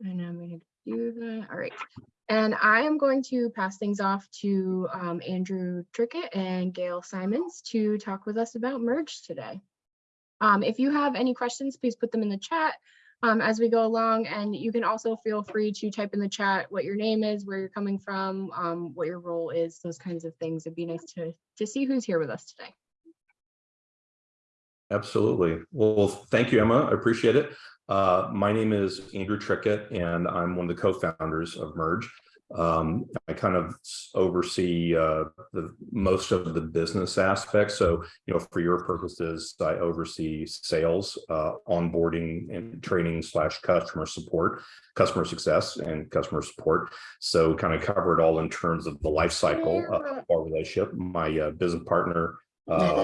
And I'm going to do that. All right. And I am going to pass things off to um, Andrew Trickett and Gail Simons to talk with us about Merge today. Um, if you have any questions, please put them in the chat um, as we go along. And you can also feel free to type in the chat what your name is, where you're coming from, um, what your role is, those kinds of things. It'd be nice to, to see who's here with us today. Absolutely. Well, thank you, Emma. I appreciate it. Uh, my name is Andrew Trickett, and I'm one of the co-founders of Merge. Um, I kind of oversee uh, the most of the business aspects. So, you know, for your purposes, I oversee sales, uh, onboarding and training slash customer support, customer success and customer support. So kind of cover it all in terms of the life cycle of our relationship, my uh, business partner, uh,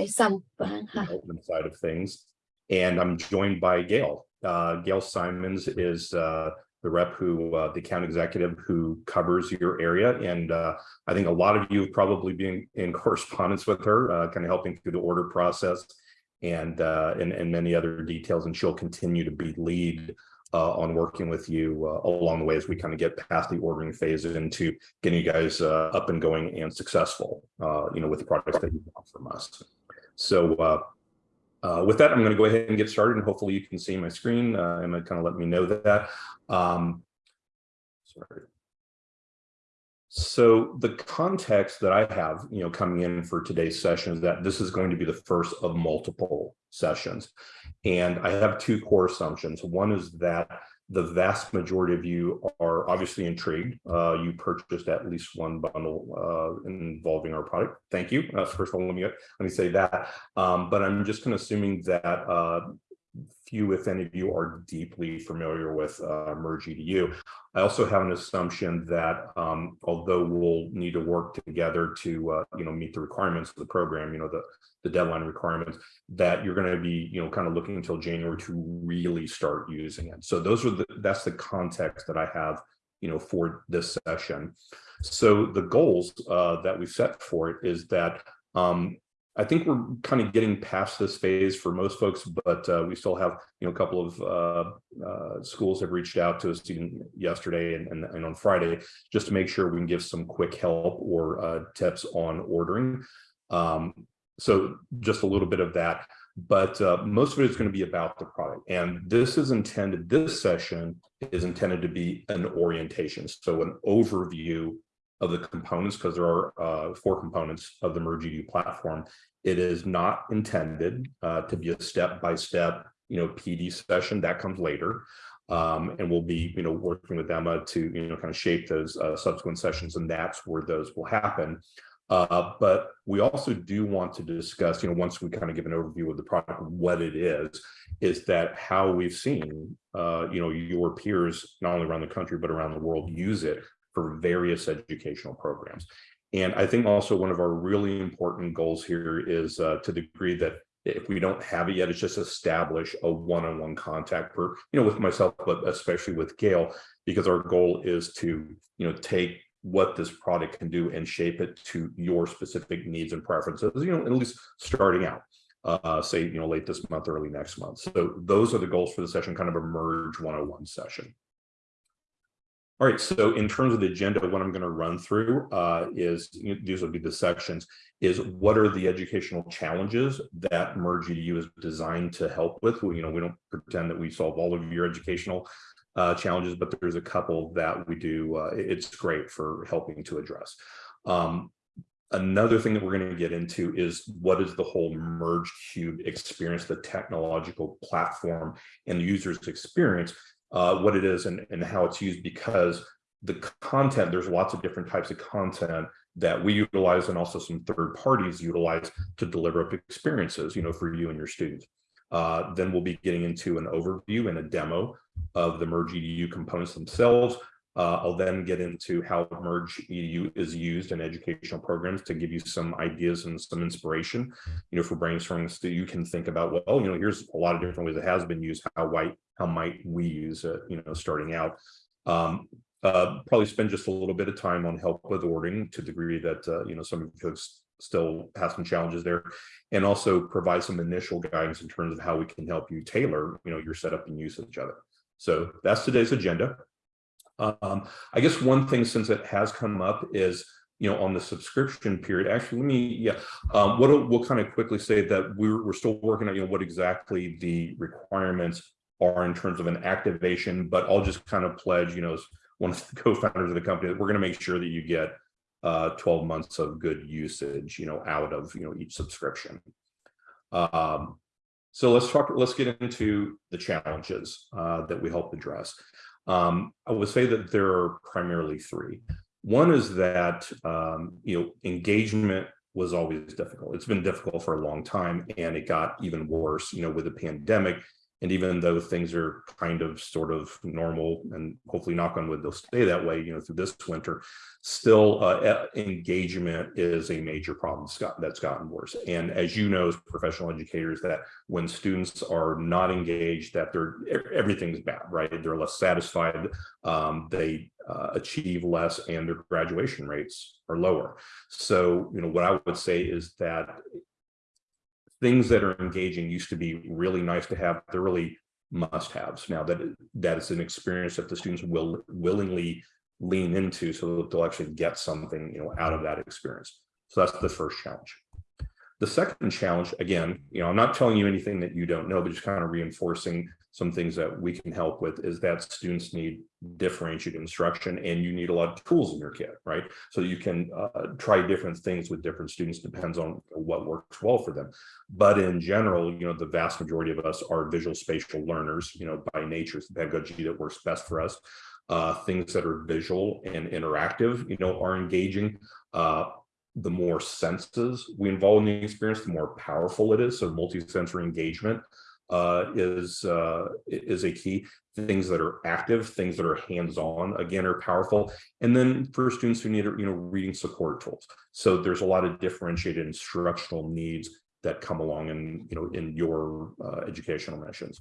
side of things. And I'm joined by Gail, uh, Gail Simons is uh, the rep who, uh, the account executive who covers your area. And uh, I think a lot of you have probably been in correspondence with her, uh, kind of helping through the order process and, uh, and, and many other details. And she'll continue to be lead on working with you along the way as we kind of get past the ordering phase into getting you guys up and going and successful, you know, with the products that you want from us. So uh, with that, I'm going to go ahead and get started and hopefully you can see my screen uh, and kind of let me know that. Um, sorry. So the context that I have, you know, coming in for today's session is that this is going to be the first of multiple sessions. And I have two core assumptions. One is that the vast majority of you are obviously intrigued. Uh, you purchased at least one bundle uh, involving our product. Thank you. Uh, first of all, let me, let me say that. Um, but I'm just kind of assuming that uh, few, if any of you are deeply familiar with uh, Merge EDU. I also have an assumption that um, although we'll need to work together to, uh, you know, meet the requirements of the program, you know, the, the deadline requirements, that you're going to be, you know, kind of looking until January to really start using it. So those are the, that's the context that I have, you know, for this session. So the goals uh, that we set for it is that um, I think we're kind of getting past this phase for most folks, but uh, we still have, you know, a couple of uh, uh, schools have reached out to us even yesterday and, and, and, on Friday, just to make sure we can give some quick help or uh, tips on ordering. Um, so just a little bit of that, but uh, most of it is going to be about the product. And this is intended, this session is intended to be an orientation. So an overview of the components because there are uh, four components of the Merge EDU platform. It is not intended uh, to be a step-by-step, -step, you know, PD session that comes later. Um, and we'll be, you know, working with Emma to, you know, kind of shape those uh, subsequent sessions, and that's where those will happen. Uh, but we also do want to discuss, you know, once we kind of give an overview of the product, what it is, is that how we've seen, uh, you know, your peers, not only around the country, but around the world use it for various educational programs. And I think also one of our really important goals here is uh, to the degree that if we don't have it yet, it's just establish a one-on-one -on -one contact for, you know, with myself, but especially with Gail, because our goal is to, you know, take what this product can do and shape it to your specific needs and preferences, you know, at least starting out, uh, say, you know, late this month, early next month. So those are the goals for the session, kind of a merge 101 session. All right, so in terms of the agenda, what I'm going to run through uh, is, these will be the sections, is what are the educational challenges that Merge EDU is designed to help with? You know, we don't pretend that we solve all of your educational uh, challenges, but there's a couple that we do. Uh, it's great for helping to address. Um, another thing that we're going to get into is what is the whole merge cube experience the technological platform and the user's experience uh, what it is and, and how it's used because the content, there's lots of different types of content that we utilize and also some third parties utilize to deliver up experiences, you know, for you and your students. Uh, then we'll be getting into an overview and a demo of the Merge EDU components themselves. Uh, I'll then get into how Merge EDU is used in educational programs to give you some ideas and some inspiration, you know, for brainstorming so you can think about, well, you know, here's a lot of different ways it has been used. How might, how might we use it, you know, starting out. Um, uh, probably spend just a little bit of time on help with ordering to the degree that, uh, you know, some folks still have some challenges there and also provide some initial guidance in terms of how we can help you tailor, you know, your setup and usage of it. So that's today's agenda. Um, I guess one thing since it has come up is, you know, on the subscription period, actually, let me, yeah, um, what we'll kind of quickly say that we're, we're still working on, you know, what exactly the requirements are in terms of an activation, but I'll just kind of pledge, you know, as one of the co-founders of the company, that we're going to make sure that you get uh, 12 months of good usage, you know, out of, you know, each subscription. Um, so let's talk, let's get into the challenges uh, that we help address. Um, I would say that there are primarily three. One is that, um, you know, engagement was always difficult. It's been difficult for a long time and it got even worse, you know, with the pandemic. And even though things are kind of sort of normal and hopefully knock on wood, they'll stay that way, you know, through this winter, still uh, engagement is a major problem that's gotten worse. And as you know, as professional educators, that when students are not engaged, that they're everything's bad, right? They're less satisfied, um, they uh, achieve less and their graduation rates are lower. So, you know, what I would say is that things that are engaging used to be really nice to have. They're really must-haves now that that is an experience that the students will willingly lean into so that they'll actually get something you know out of that experience so that's the first challenge the second challenge again you know i'm not telling you anything that you don't know but just kind of reinforcing some things that we can help with is that students need differentiated instruction and you need a lot of tools in your kit, right? So you can uh, try different things with different students, depends on what works well for them. But in general, you know, the vast majority of us are visual spatial learners, you know, by nature, it's the pedagogy that works best for us. Uh, things that are visual and interactive, you know, are engaging. Uh, the more senses we involve in the experience, the more powerful it is. So multi-sensory engagement uh, is uh, is a key. Things that are active, things that are hands-on, again, are powerful. And then for students who need, you know, reading support tools. So there's a lot of differentiated instructional needs that come along in, you know, in your uh, educational missions.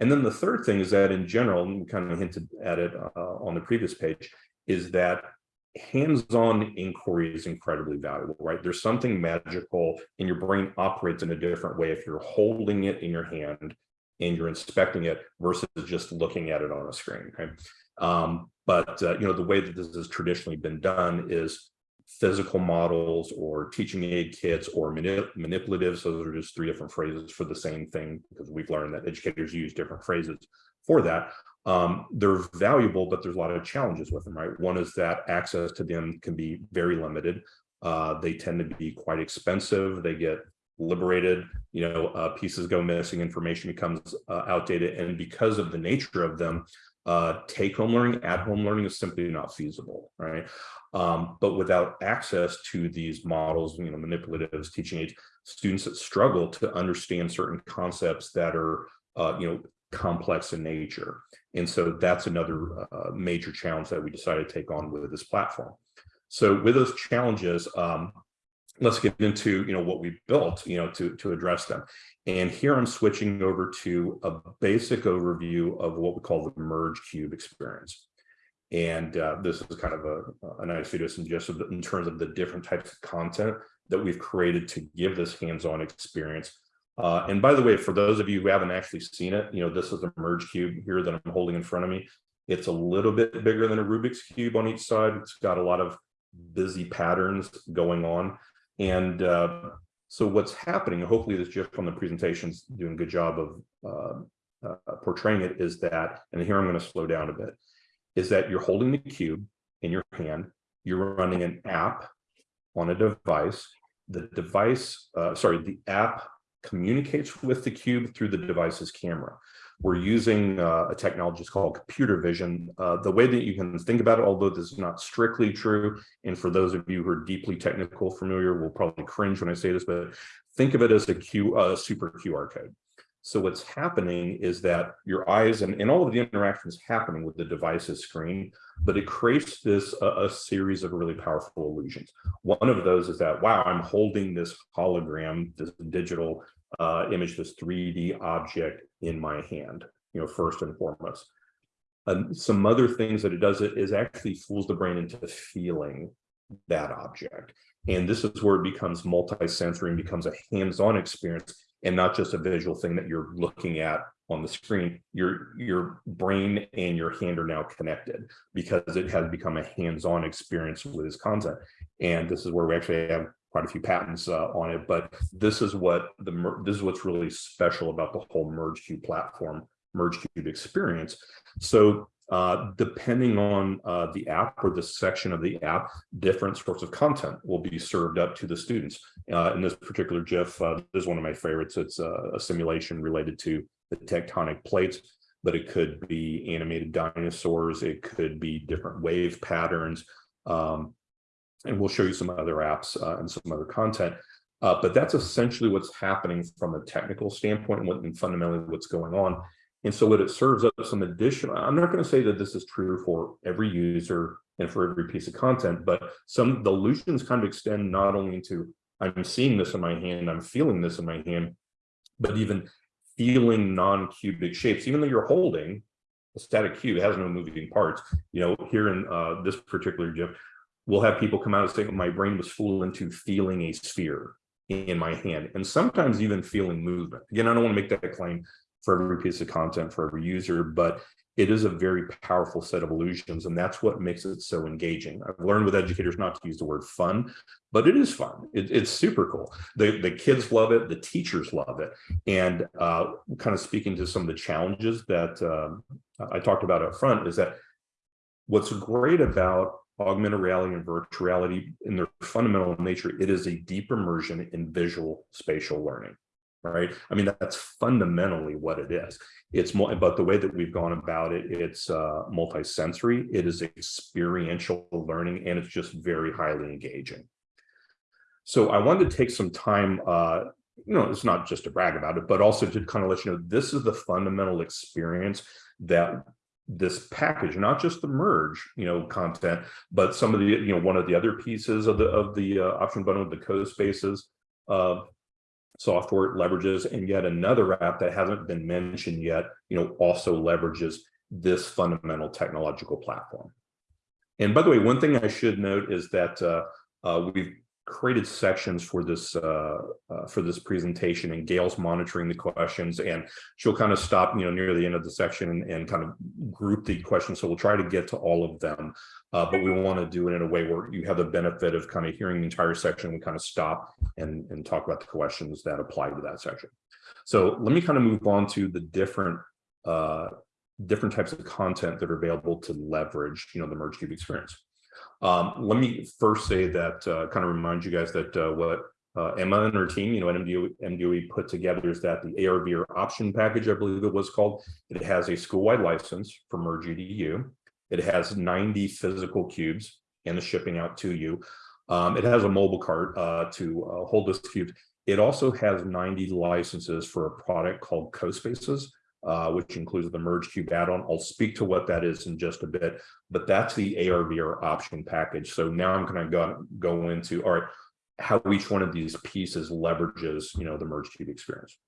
And then the third thing is that in general, and we kind of hinted at it uh, on the previous page, is that hands-on inquiry is incredibly valuable, right? There's something magical and your brain operates in a different way if you're holding it in your hand and you're inspecting it versus just looking at it on a screen? Um, but, uh, you know, the way that this has traditionally been done is physical models or teaching aid kits or manip manipulatives. Those are just three different phrases for the same thing because we've learned that educators use different phrases for that um, they're valuable, but there's a lot of challenges with them, right? One is that access to them can be very limited. Uh, they tend to be quite expensive. They get liberated, you know, uh, pieces go missing, information becomes uh, outdated. And because of the nature of them, uh, take home learning, at home learning is simply not feasible, right? Um, but without access to these models, you know, manipulatives, teaching aids, students that struggle to understand certain concepts that are, uh, you know, complex in nature. And so that's another uh, major challenge that we decided to take on with this platform. So with those challenges, um, let's get into you know what we built you know to to address them. And here I'm switching over to a basic overview of what we call the merge cube experience. And uh, this is kind of a, a nice video just in terms of the different types of content that we've created to give this hands-on experience uh, and by the way, for those of you who haven't actually seen it, you know, this is a merge cube here that I'm holding in front of me. It's a little bit bigger than a Rubik's cube on each side. It's got a lot of busy patterns going on. And uh, so what's happening, hopefully this GIF on the presentation's doing a good job of uh, uh, portraying it is that, and here I'm going to slow down a bit, is that you're holding the cube in your hand, you're running an app on a device, the device, uh, sorry, the app communicates with the cube through the device's camera. We're using uh, a technology called computer vision. Uh, the way that you can think about it, although this is not strictly true, and for those of you who are deeply technical familiar will probably cringe when I say this, but think of it as a Q, uh, super QR code. So what's happening is that your eyes and, and all of the interactions happening with the device's screen, but it creates this a series of really powerful illusions. One of those is that, wow, I'm holding this hologram, this digital uh, image, this 3D object in my hand, you know, first and foremost. And some other things that it does it is actually fools the brain into feeling that object. And this is where it becomes multi-sensory and becomes a hands-on experience and not just a visual thing that you're looking at on the screen. Your your brain and your hand are now connected because it has become a hands-on experience with this content. And this is where we actually have quite a few patents uh, on it. But this is what the this is what's really special about the whole MergeCube platform, MergeCube experience. So uh, depending on uh, the app or the section of the app, different sorts of content will be served up to the students. Uh, in this particular GIF, uh, this is one of my favorites. It's a, a simulation related to the tectonic plates, but it could be animated dinosaurs. It could be different wave patterns. Um, and we'll show you some other apps uh, and some other content. Uh, but that's essentially what's happening from a technical standpoint and, what, and fundamentally what's going on. And so what it serves up some additional, I'm not going to say that this is true for every user and for every piece of content, but some the illusions kind of extend not only into I'm seeing this in my hand, I'm feeling this in my hand, but even feeling non-cubic shapes, even though you're holding a static cube, it has no moving parts. You know, here in uh, this particular GIF, we'll have people come out and say, my brain was fooled into feeling a sphere in my hand, and sometimes even feeling movement. Again, I don't want to make that claim for every piece of content for every user, but it is a very powerful set of illusions, and that's what makes it so engaging. I've learned with educators not to use the word fun, but it is fun. It, it's super cool. The, the kids love it, the teachers love it, and uh, kind of speaking to some of the challenges that uh, I talked about up front is that what's great about augmented reality and virtual reality in their fundamental nature, it is a deep immersion in visual spatial learning right? I mean, that's fundamentally what it is. It's more, but the way that we've gone about it, it's uh, multi-sensory, it is experiential learning, and it's just very highly engaging. So I wanted to take some time, uh, you know, it's not just to brag about it, but also to kind of let you know, this is the fundamental experience that this package, not just the merge, you know, content, but some of the, you know, one of the other pieces of the of the uh, option bundle, the CoSpaces, uh, software leverages and yet another app that hasn't been mentioned yet you know also leverages this fundamental technological platform. And by the way one thing i should note is that uh, uh, we've created sections for this uh, uh, for this presentation and Gail's monitoring the questions and she'll kind of stop you know near the end of the section and, and kind of group the questions. So we'll try to get to all of them uh, but we want to do it in a way where you have the benefit of kind of hearing the entire section we kind of stop and and talk about the questions that apply to that section. So let me kind of move on to the different uh, different types of content that are available to leverage you know the merge cube experience um, let me first say that, uh, kind of remind you guys that uh, what uh, Emma and her team, you know, at MDOE, MDOE put together is that the ARVR option package, I believe it was called, it has a school-wide license for Merge EDU. It has 90 physical cubes and the shipping out to you. Um, it has a mobile cart uh, to uh, hold this cube. It also has 90 licenses for a product called CoSpaces, uh, which includes the merge cube add-on. I'll speak to what that is in just a bit, but that's the ARVR option package. So now I'm going to go, go into, all right, how each one of these pieces leverages, you know, the merge cube experience.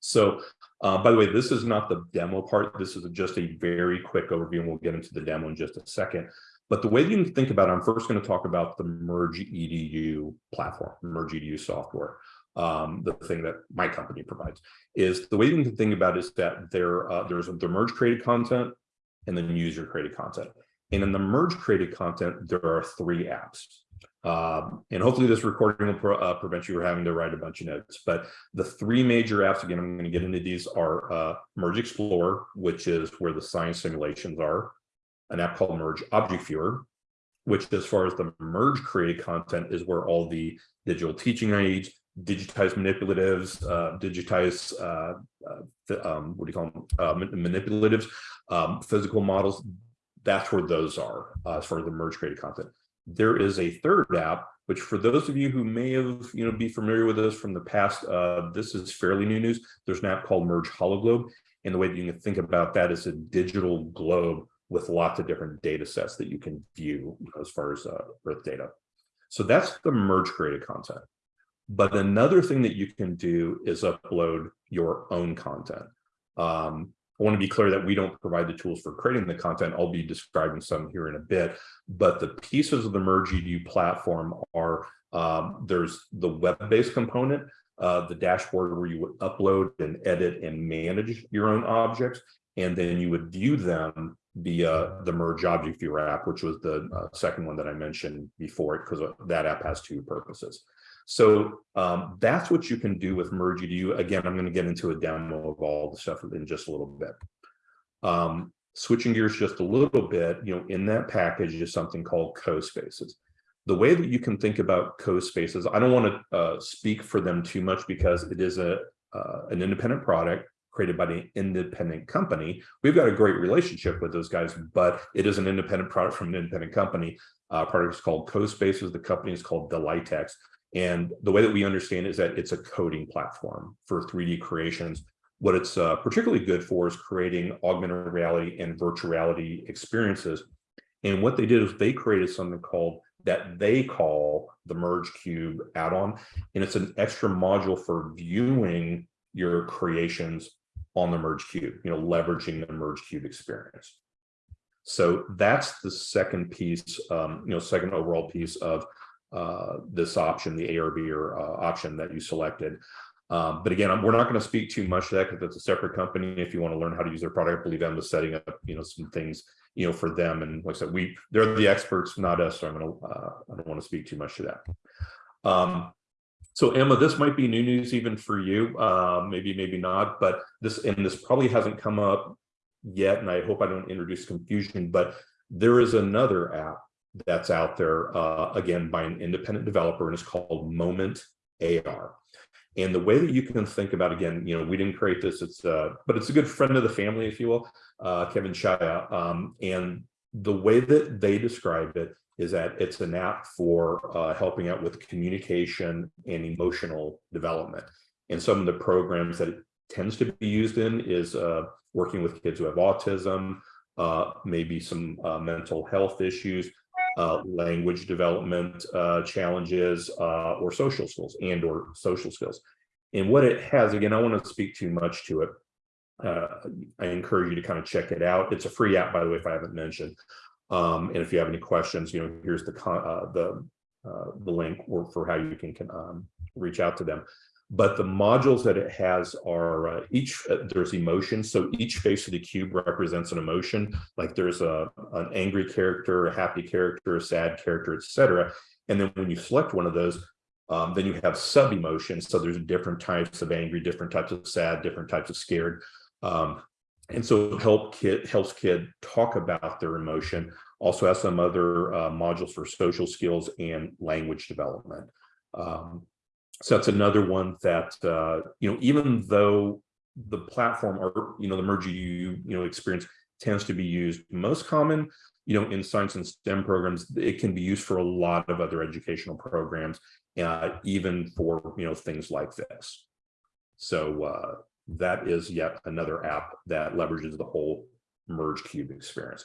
So, uh, by the way, this is not the demo part. This is just a very quick overview, and we'll get into the demo in just a second. But the way you can think about it, I'm first going to talk about the Merge EDU platform, Merge EDU software um, the thing that my company provides is the way you can think about is that there uh, there's the merge created content and then user created content. And in the merge created content, there are three apps. Um, and hopefully this recording will uh, prevent you from having to write a bunch of notes. But the three major apps, again, I'm going to get into these are uh, Merge Explorer, which is where the science simulations are, an app called Merge Object Viewer, which as far as the merge created content is where all the digital teaching aids, digitize manipulatives, uh, digitize, uh, uh, um, what do you call them, uh, manipulatives, um, physical models. That's where those are uh, as far as the merge created content. There is a third app, which for those of you who may have, you know, be familiar with this from the past, uh, this is fairly new news. There's an app called Merge HoloGlobe. And the way that you can think about that is a digital globe with lots of different data sets that you can view as far as Earth data. So that's the merge created content. But another thing that you can do is upload your own content. Um, I want to be clear that we don't provide the tools for creating the content. I'll be describing some here in a bit, but the pieces of the Merge EDU platform are um, there's the web-based component, uh, the dashboard where you would upload and edit and manage your own objects. And then you would view them via the Merge Object Viewer app, which was the uh, second one that I mentioned before because that app has two purposes. So um, that's what you can do with Merge EDU. Again, I'm going to get into a demo of all the stuff in just a little bit. Um, switching gears just a little bit, you know, in that package is something called CoSpaces. The way that you can think about CoSpaces, I don't want to uh, speak for them too much because it is a uh, an independent product created by the independent company. We've got a great relationship with those guys, but it is an independent product from an independent company. Uh, product is called CoSpaces. The company is called Delightex. And the way that we understand is that it's a coding platform for 3D creations. What it's uh, particularly good for is creating augmented reality and virtual reality experiences. And what they did is they created something called that they call the Merge Cube add-on. And it's an extra module for viewing your creations on the Merge Cube, you know, leveraging the Merge Cube experience. So that's the second piece, um, you know, second overall piece of uh, this option, the ARVR uh, option that you selected. Um, but again, we're not going to speak too much to that because it's a separate company. If you want to learn how to use their product, I believe Emma's setting up, you know, some things, you know, for them. And like I said, we they're the experts, not us. So I'm going to uh, I don't want to speak too much to that. Um, so Emma, this might be new news even for you, uh, maybe, maybe not, but this, and this probably hasn't come up yet, and I hope I don't introduce confusion, but there is another app that's out there, uh, again, by an independent developer, and it's called Moment AR. And the way that you can think about, again, you know, we didn't create this, it's, uh, but it's a good friend of the family, if you will, uh, Kevin Shaya. Um, and the way that they describe it is that it's an app for uh, helping out with communication and emotional development. And some of the programs that it tends to be used in is uh, working with kids who have autism, uh, maybe some uh, mental health issues, uh, language development uh, challenges, or social skills and or social skills. And what it has, again, I want to speak too much to it. I encourage you to kind of check it out. It's a free app, by the way, if I haven't mentioned. Um, and if you have any questions, you know, here's the uh, the uh, the link for how you can, can um, reach out to them. But the modules that it has are uh, each uh, there's emotions. So each face of the cube represents an emotion. Like there's a an angry character, a happy character, a sad character, etc. And then when you select one of those, um, then you have sub emotions. So there's different types of angry, different types of sad, different types of scared. Um, and so help kid helps kid talk about their emotion also has some other uh, modules for social skills and language development um, so that's another one that uh, you know even though the platform or you know the merge you you know experience tends to be used most common you know in science and stem programs it can be used for a lot of other educational programs uh, even for you know things like this. So uh, that is yet another app that leverages the whole merge cube experience.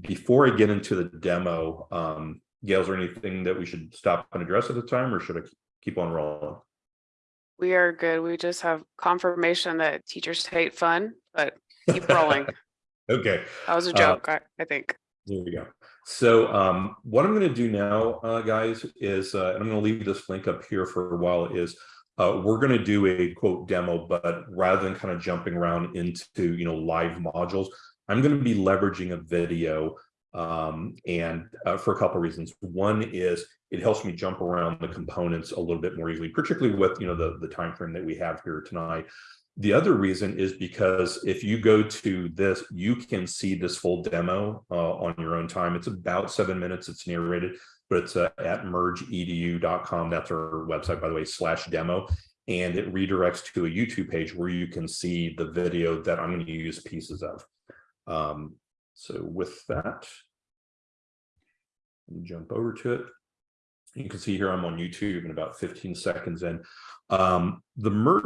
Before i get into the demo um gail is there anything that we should stop and address at the time or should i keep on rolling We are good. We just have confirmation that teachers hate fun, but keep rolling. okay That was a Uh, joke, I, I think. There we go. So um, what I'm going to do now, uh, guys, is uh, and I'm going to leave this link up here for a while. Is uh, we're going to do a quote demo, but rather than kind of jumping around into you know live modules, I'm going to be leveraging a video um, and uh, for a couple of reasons. One is it helps me jump around the components a little bit more easily, particularly with you know the the time frame that we have here tonight. The other reason is because if you go to this, you can see this full demo uh, on your own time. It's about seven minutes. It's narrated, but it's uh, at mergeedu.com. That's our website, by the way, slash demo. And it redirects to a YouTube page where you can see the video that I'm going to use pieces of. Um, so with that, jump over to it. You can see here I'm on YouTube in about 15 seconds in. Um, the merge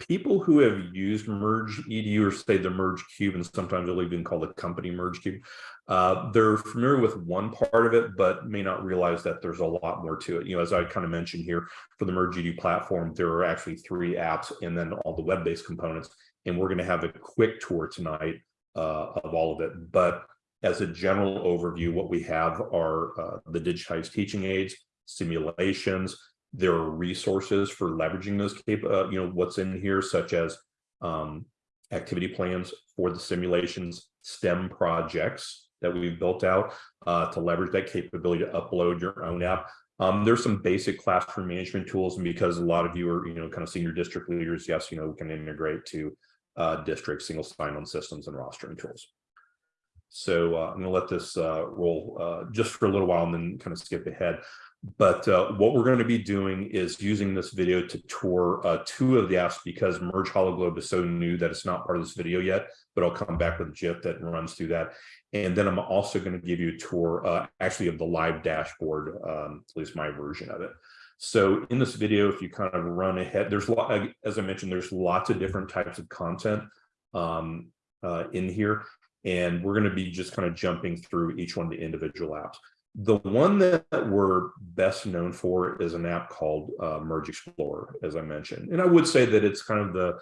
people who have used merge edu or say the merge cube and sometimes they'll even call the company merge cube uh, they're familiar with one part of it but may not realize that there's a lot more to it you know as i kind of mentioned here for the merge edu platform there are actually three apps and then all the web-based components and we're going to have a quick tour tonight uh, of all of it but as a general overview what we have are uh, the digitized teaching aids simulations There are resources for leveraging those cap, uh, you know, what's in here, such as um, activity plans for the simulations, STEM projects that we've built out uh, to leverage that capability to upload your own app. Um, there's some basic classroom management tools, and because a lot of you are, you know, kind of senior district leaders, yes, you know, we can integrate to uh, district single sign-on systems and rostering tools. So uh, I'm going to let this uh, roll uh, just for a little while and then kind of skip ahead. But uh, what we're going to be doing is using this video to tour uh, two of the apps because Merge HoloGlobe is so new that it's not part of this video yet, but I'll come back with a GIF that runs through that. And then I'm also going to give you a tour uh, actually of the live dashboard, um, at least my version of it. So in this video, if you kind of run ahead, there's a lot, as I mentioned, there's lots of different types of content um, uh, in here. And we're going to be just kind of jumping through each one of the individual apps. The one that we're best known for is an app called uh, Merge Explorer, as I mentioned. And I would say that it's kind of the,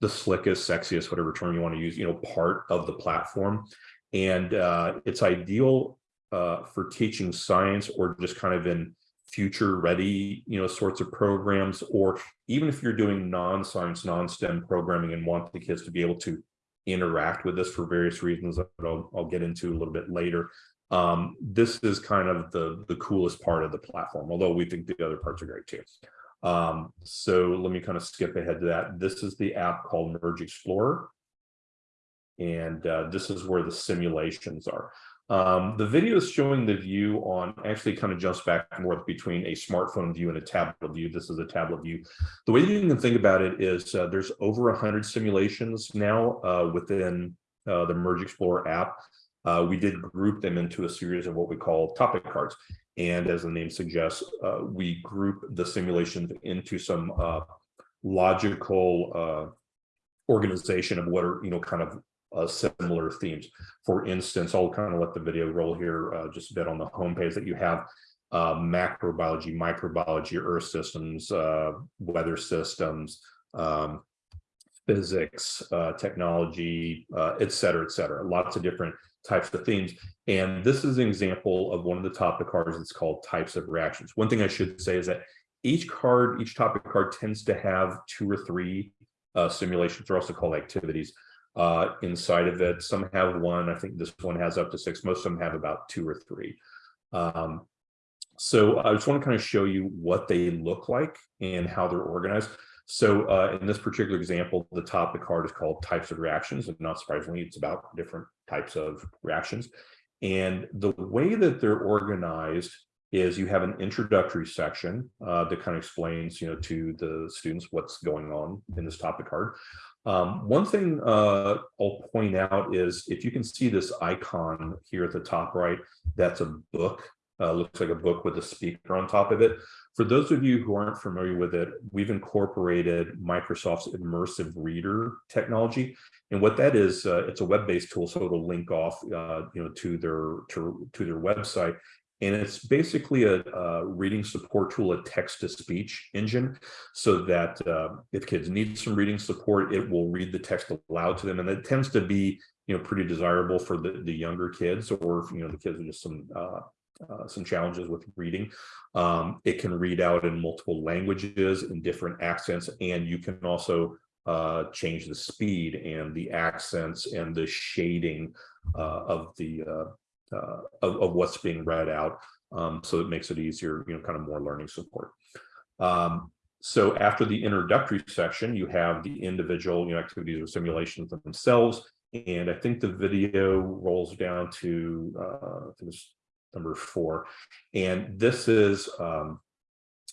the slickest, sexiest, whatever term you want to use, you know, part of the platform. And uh, it's ideal uh, for teaching science or just kind of in future ready, you know, sorts of programs, or even if you're doing non-science, non-STEM programming and want the kids to be able to interact with this for various reasons that I'll, I'll get into a little bit later. Um, this is kind of the, the coolest part of the platform, although we think the other parts are great too. Um, so let me kind of skip ahead to that. This is the app called Merge Explorer. And uh, this is where the simulations are. Um, the video is showing the view on actually kind of jumps back and forth between a smartphone view and a tablet view. This is a tablet view. The way you can think about it is uh, there's over 100 simulations now uh, within uh, the Merge Explorer app. Uh, we did group them into a series of what we call topic cards. And as the name suggests, uh, we group the simulations into some uh, logical organization of what are, you know, kind of uh, similar themes. For instance, I'll kind of let the video roll here uh, just a bit on the homepage that you have uh, macrobiology, microbiology, earth systems, uh, weather systems, um, physics, uh, technology, uh, et cetera, et cetera. Lots of different types of themes. And this is an example of one of the topic cards that's called types of reactions. One thing I should say is that each card, each topic card tends to have two or three simulations. They're also called activities uh, inside of it. Some have one. I think this one has up to six. Most of them have about two or three. Um, so I just want to kind of show you what they look like and how they're organized. So uh, in this particular example, the topic card is called types of reactions. And not surprisingly, it's about different types of reactions. And the way that they're organized is you have an introductory section uh, that kind of explains, you know, to the students what's going on in this topic card. Um, one thing uh, I'll point out is if you can see this icon here at the top right, that's a book. Uh, looks like a book with a speaker on top of it. For those of you who aren't familiar with it, we've incorporated Microsoft's immersive reader technology. And what that is, uh, it's a web-based tool, so it'll link off, uh, you know, to their to, to their website. And it's basically a, a, reading support tool, a text-to-speech engine, so that uh, if kids need some reading support, it will read the text aloud to them. And it tends to be, you know, pretty desirable for the, the younger kids or, you know, the kids with just some uh, uh, some challenges with reading. Um, it can read out in multiple languages in different accents, and you can also uh, change the speed and the accents and the shading uh, of the uh, uh, of, of, what's being read out. Um, so it makes it easier, you know, kind of more learning support. Um, so after the introductory section, you have the individual you know, activities or simulations themselves. And I think the video rolls down to uh, this number four. And this is um,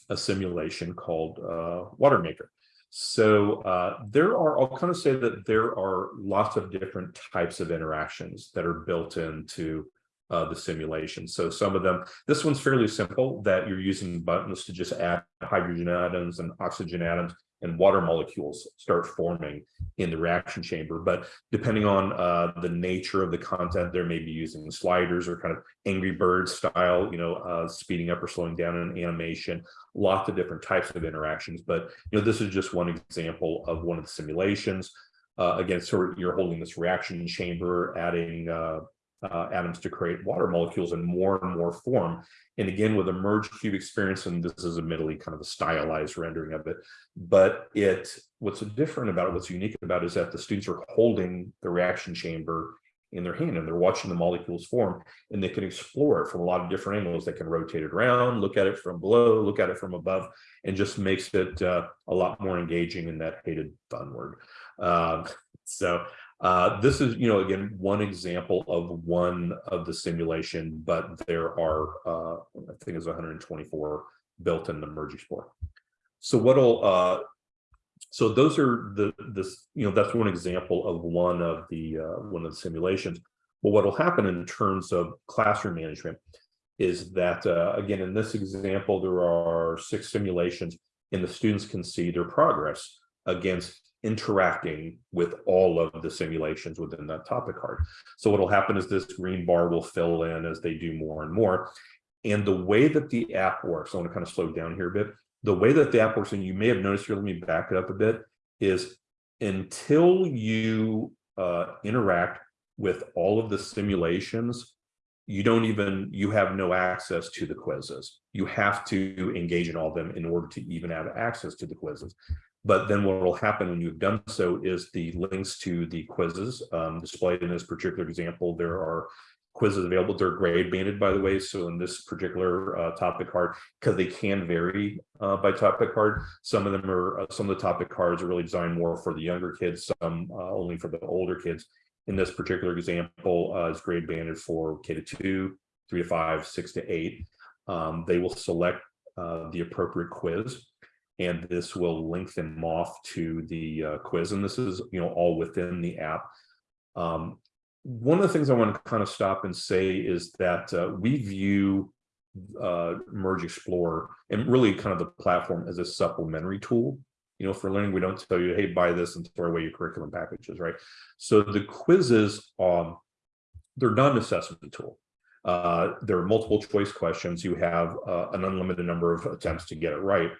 a simulation called uh, Watermaker. So uh, there are, I'll kind of say that there are lots of different types of interactions that are built into uh, the simulation. So some of them, this one's fairly simple that you're using buttons to just add hydrogen atoms and oxygen atoms and water molecules start forming in the reaction chamber. But depending on uh, the nature of the content, there may be using sliders or kind of Angry Bird style, you know, uh, speeding up or slowing down an animation, lots of different types of interactions. But, you know, this is just one example of one of the simulations. Uh, again, so you're holding this reaction chamber, adding uh, uh, atoms to create water molecules in more and more form. And again, with a merge cube experience, and this is admittedly kind of a stylized rendering of it, but it what's different about it, what's unique about it is that the students are holding the reaction chamber in their hand and they're watching the molecules form and they can explore it from a lot of different angles. They can rotate it around, look at it from below, look at it from above, and just makes it uh, a lot more engaging in that hated fun word. Um, so uh, this is, you know, again, one example of one of the simulation, but there are, uh, I think it's 124 built in the Merge Explorer. So what'll, uh, so those are the, this, you know, that's one example of one of the, uh, one of the simulations. But what'll happen in terms of classroom management is that, uh, again, in this example, there are six simulations and the students can see their progress against interacting with all of the simulations within that topic card. So what'll happen is this green bar will fill in as they do more and more. And the way that the app works, I want to kind of slow down here a bit. The way that the app works, and you may have noticed here, let me back it up a bit, is until you uh, interact with all of the simulations, you don't even, you have no access to the quizzes. You have to engage in all of them in order to even have access to the quizzes. But then what will happen when you've done so is the links to the quizzes um, displayed in this particular example. There are quizzes available. They're grade banded, by the way. So in this particular uh, topic card, because they can vary uh, by topic card, some of them are, uh, some of the topic cards are really designed more for the younger kids, some uh, only for the older kids. In this particular example, uh, is grade banded for K to two, three to five, six to eight. Um, they will select uh, the appropriate quiz and this will link them off to the uh, quiz. And this is, you know, all within the app. Um, one of the things I want to kind of stop and say is that uh, we view uh, Merge Explorer and really kind of the platform as a supplementary tool. You know, for learning, we don't tell you, hey, buy this and throw away your curriculum packages, right? So the quizzes, um, they're not an assessment tool. Uh, there are multiple choice questions. You have uh, an unlimited number of attempts to get it right.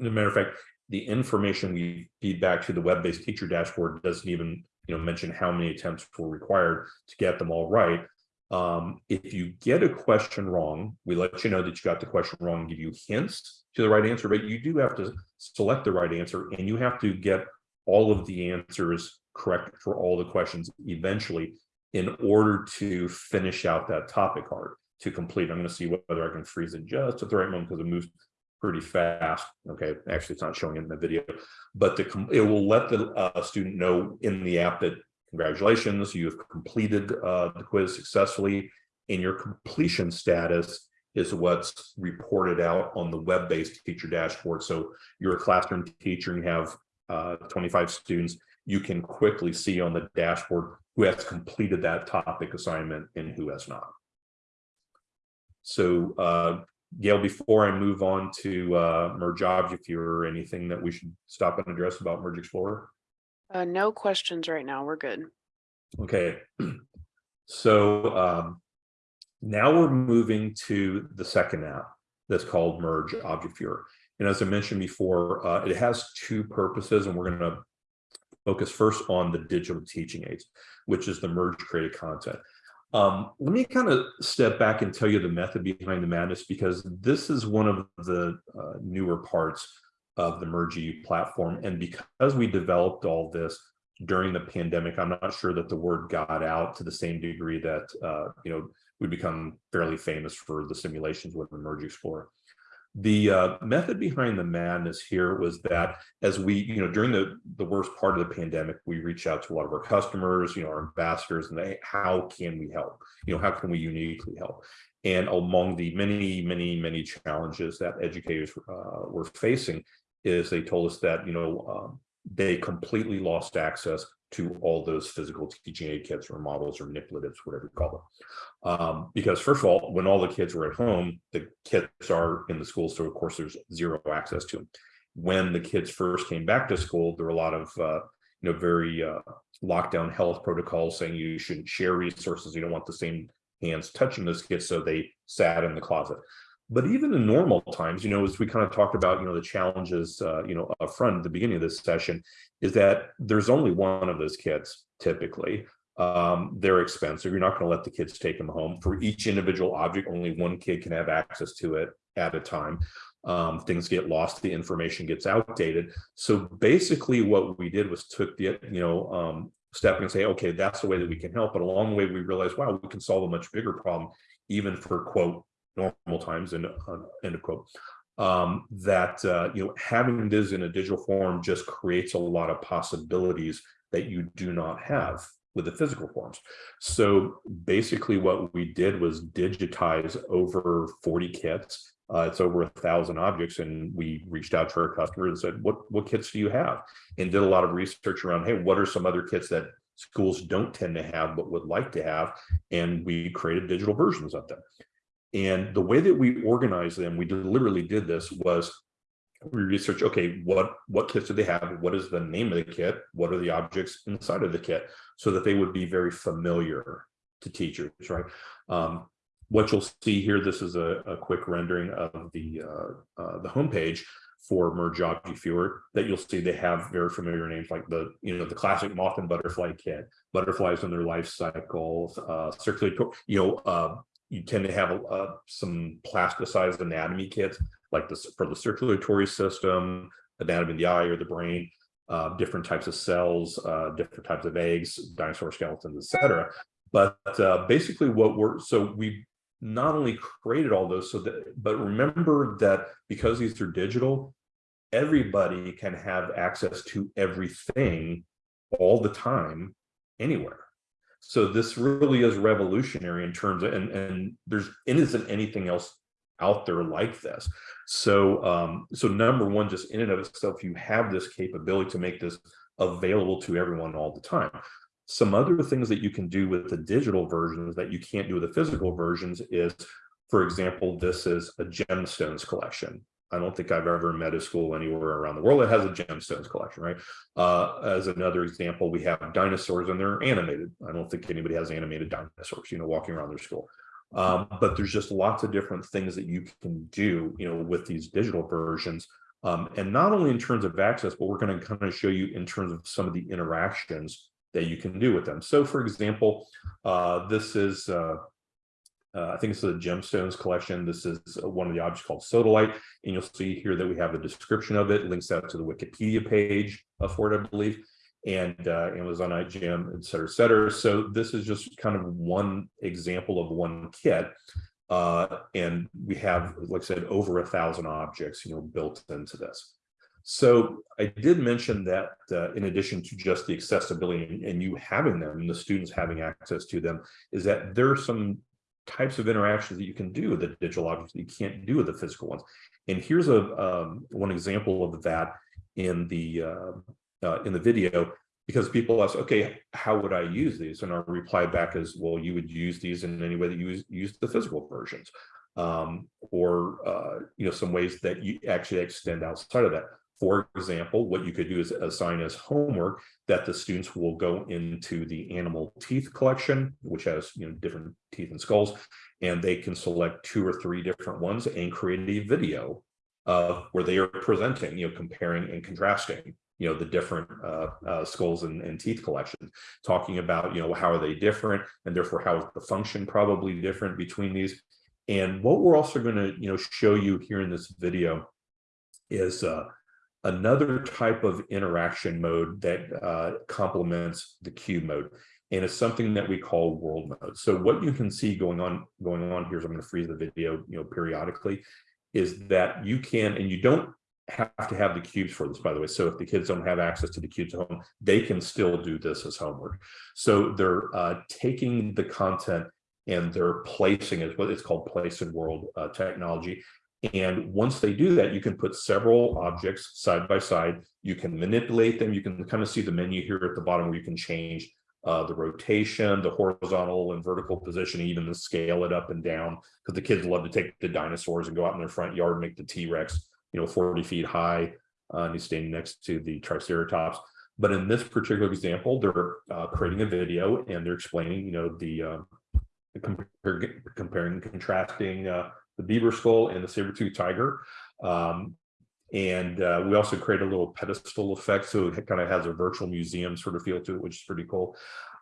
As a matter of fact, the information we feed back to the web-based teacher dashboard doesn't even you know, mention how many attempts were required to get them all right. Um, if you get a question wrong, we let you know that you got the question wrong and give you hints to the right answer, but you do have to select the right answer and you have to get all of the answers correct for all the questions eventually in order to finish out that topic card to complete. I'm going to see whether I can freeze it just at the right moment because it moves pretty fast. Okay, actually, it's not showing in the video, but the it will let the uh, student know in the app that congratulations, you have completed uh, the quiz successfully, and your completion status is what's reported out on the web-based teacher dashboard. So you're a classroom teacher and you have uh, 25 students, you can quickly see on the dashboard who has completed that topic assignment and who has not. So uh, Gail, before I move on to uh, Merge Object Viewer, anything that we should stop and address about Merge Explorer? Uh, no questions right now. We're good. Okay, so um, now we're moving to the second app that's called Merge Object Viewer. And as I mentioned before, uh, it has two purposes, and we're going to focus first on the digital teaching aids, which is the merge created content. Um, let me kind of step back and tell you the method behind the madness, because this is one of the uh, newer parts of the Merge platform. And because we developed all this during the pandemic, I'm not sure that the word got out to the same degree that, uh, you know, we become fairly famous for the simulations with Merge Explorer. The uh, method behind the madness here was that as we, you know, during the, the worst part of the pandemic, we reached out to a lot of our customers, you know, our ambassadors, and they, how can we help? You know, how can we uniquely help? And among the many, many, many challenges that educators uh, were facing is they told us that, you know, um, they completely lost access to all those physical teaching aid kits or models or manipulatives, whatever you call them. Um, because first of all, when all the kids were at home, the kits are in the school, so of course there's zero access to them. When the kids first came back to school, there were a lot of uh, you know very uh, lockdown health protocols saying you shouldn't share resources. You don't want the same hands touching those kits, so they sat in the closet. But even in normal times, you know, as we kind of talked about, you know, the challenges, uh, you know, up front at the beginning of this session, is that there's only one of those kits typically. Um, they're expensive. You're not going to let the kids take them home. For each individual object, only one kid can have access to it at a time. Um, things get lost, the information gets outdated. So basically what we did was took the, you know, um, step and say, okay, that's the way that we can help. But along the way, we realized, wow, we can solve a much bigger problem, even for quote, normal times, and uh, end of quote. Um, that, uh, you know, having this in a digital form just creates a lot of possibilities that you do not have with the physical forms. So basically what we did was digitize over 40 kits. Uh, it's over a thousand objects and we reached out to our customers and said, what, what kits do you have? And did a lot of research around, hey, what are some other kits that schools don't tend to have but would like to have? And we created digital versions of them. And the way that we organized them, we deliberately did this was we research, okay, what, what kits do they have? What is the name of the kit? What are the objects inside of the kit? So that they would be very familiar to teachers, right? Um, what you'll see here, this is a, a quick rendering of the, uh, uh, the homepage for Merge Object Viewer that you'll see they have very familiar names like the, you know, the classic moth and butterfly kit, butterflies in their life cycles, uh, circulatory, you know, uh, you tend to have uh, some plasticized anatomy kits like this for the circulatory system, anatomy of the eye or the brain, uh, different types of cells, uh, different types of eggs, dinosaur skeletons, etc. But uh, basically what we're, so we not only created all those, so that, but remember that because these are digital, everybody can have access to everything all the time, anywhere. So this really is revolutionary in terms of, and, and there's, isn't anything else out there like this. So, um, so number one, just in and of itself, you have this capability to make this available to everyone all the time. Some other things that you can do with the digital versions that you can't do with the physical versions is, for example, this is a gemstones collection. I don't think I've ever met a school anywhere around the world that has a gemstones collection, right? Uh, as another example, we have dinosaurs and they're animated. I don't think anybody has animated dinosaurs, you know, walking around their school. Um, but there's just lots of different things that you can do, you know, with these digital versions. Um, and not only in terms of access, but we're going to kind of show you in terms of some of the interactions that you can do with them. So for example, uh, this is, uh, uh, I think it's a gemstones collection. This is one of the objects called sodalite. And you'll see here that we have a description of it, links out to the Wikipedia page for it, I believe and uh, Amazon IGM, et cetera, et cetera. So this is just kind of one example of one kit. Uh, and we have, like I said, over a thousand objects, you know, built into this. So I did mention that uh, in addition to just the accessibility and, and you having them and the students having access to them, is that there are some types of interactions that you can do with the digital objects that you can't do with the physical ones. And here's a um, one example of that in the uh, uh, in the video because people ask, okay, how would I use these? And our reply back is, well, you would use these in any way that you use, use the physical versions um, or, uh, you know, some ways that you actually extend outside of that. For example, what you could do is assign as homework that the students will go into the animal teeth collection, which has you know different teeth and skulls, and they can select two or three different ones and create a video uh, where they are presenting, you know, comparing and contrasting you know the different uh, uh, skulls and, and, teeth collections talking about you know how are they different and therefore how is the function probably different between these. And what we're also going to you know show you here in this video is uh, another type of interaction mode that uh, complements the cube mode and it's something that we call world mode so what you can see going on going on here is i'm going to freeze the video you know periodically is that you can and you don't have to have the cubes for this, by the way. So if the kids don't have access to the cubes at home, they can still do this as homework. So they're uh, taking the content and they're placing it, what it's called place in world uh, technology. And once they do that, you can put several objects side by side. You can manipulate them. You can kind of see the menu here at the bottom where you can change uh, the rotation, the horizontal and vertical position, even the scale it up and down, because the kids love to take the dinosaurs and go out in their front yard and make the T-Rex you know, 40 feet high, uh, and he's standing next to the Triceratops. But in this particular example, they're uh, creating a video and they're explaining, you know, the, uh, compare, comparing contrasting the beaver skull and the saber-tooth tiger. Um, and uh, we also create a little pedestal effect, so it kind of has a virtual museum sort of feel to it, which is pretty cool.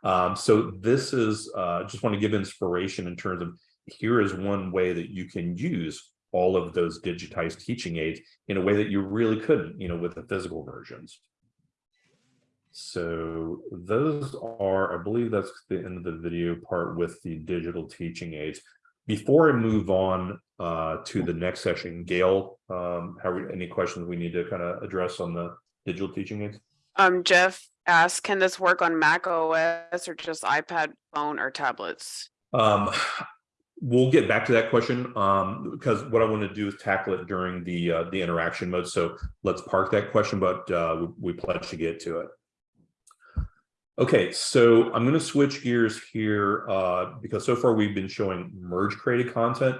Um, so this is, uh, just want to give inspiration in terms of, here is one way that you can use all of those digitized teaching aids in a way that you really couldn't, you know, with the physical versions. So those are, I believe that's the end of the video part with the digital teaching aids. Before I move on uh, to the next session, Gail, um, have we, any questions we need to kind of address on the digital teaching aids? Um, Jeff asked, can this work on Mac OS or just iPad, phone or tablets? Um, we'll get back to that question um, because what I want to do is tackle it during the uh, the interaction mode. So let's park that question, but uh, we, we pledge to get to it. Okay, so I'm going to switch gears here uh, because so far we've been showing merge created content.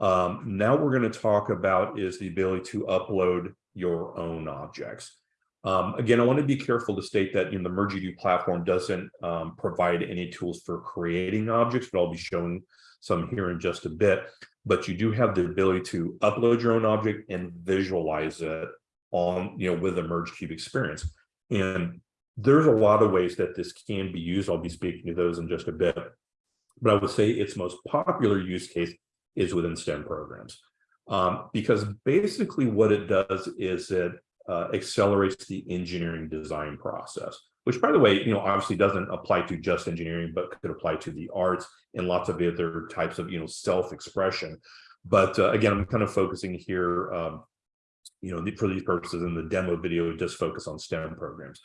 Um, now we're going to talk about is the ability to upload your own objects. Um, again, I want to be careful to state that you know, the MergeEDU platform doesn't um, provide any tools for creating objects, but I'll be showing some here in just a bit. But you do have the ability to upload your own object and visualize it on, you know, with a MergeCube experience. And there's a lot of ways that this can be used. I'll be speaking to those in just a bit. But I would say its most popular use case is within STEM programs. Um, because basically what it does is it uh, accelerates the engineering design process, which by the way, you know, obviously doesn't apply to just engineering, but could apply to the arts and lots of other types of, you know, self-expression. But uh, again, I'm kind of focusing here, um, you know, for these purposes in the demo video, just focus on STEM programs.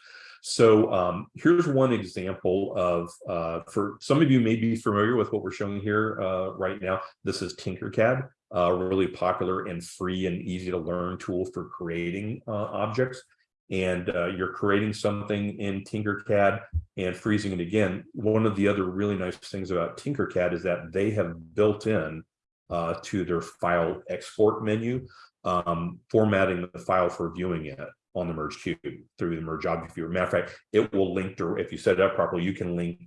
So um, here's one example of, uh, for some of you may be familiar with what we're showing here uh, right now. This is Tinkercad, a really popular and free and easy to learn tool for creating uh, objects. And uh, you're creating something in Tinkercad and freezing it again. One of the other really nice things about Tinkercad is that they have built in uh, to their file export menu, um, formatting the file for viewing it on the merge cube through the merge object viewer. Matter of fact, it will link to if you set it up properly, you can link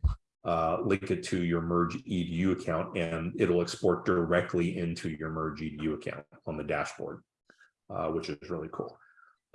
uh, link it to your merge edu account and it'll export directly into your merge edu account on the dashboard, uh, which is really cool.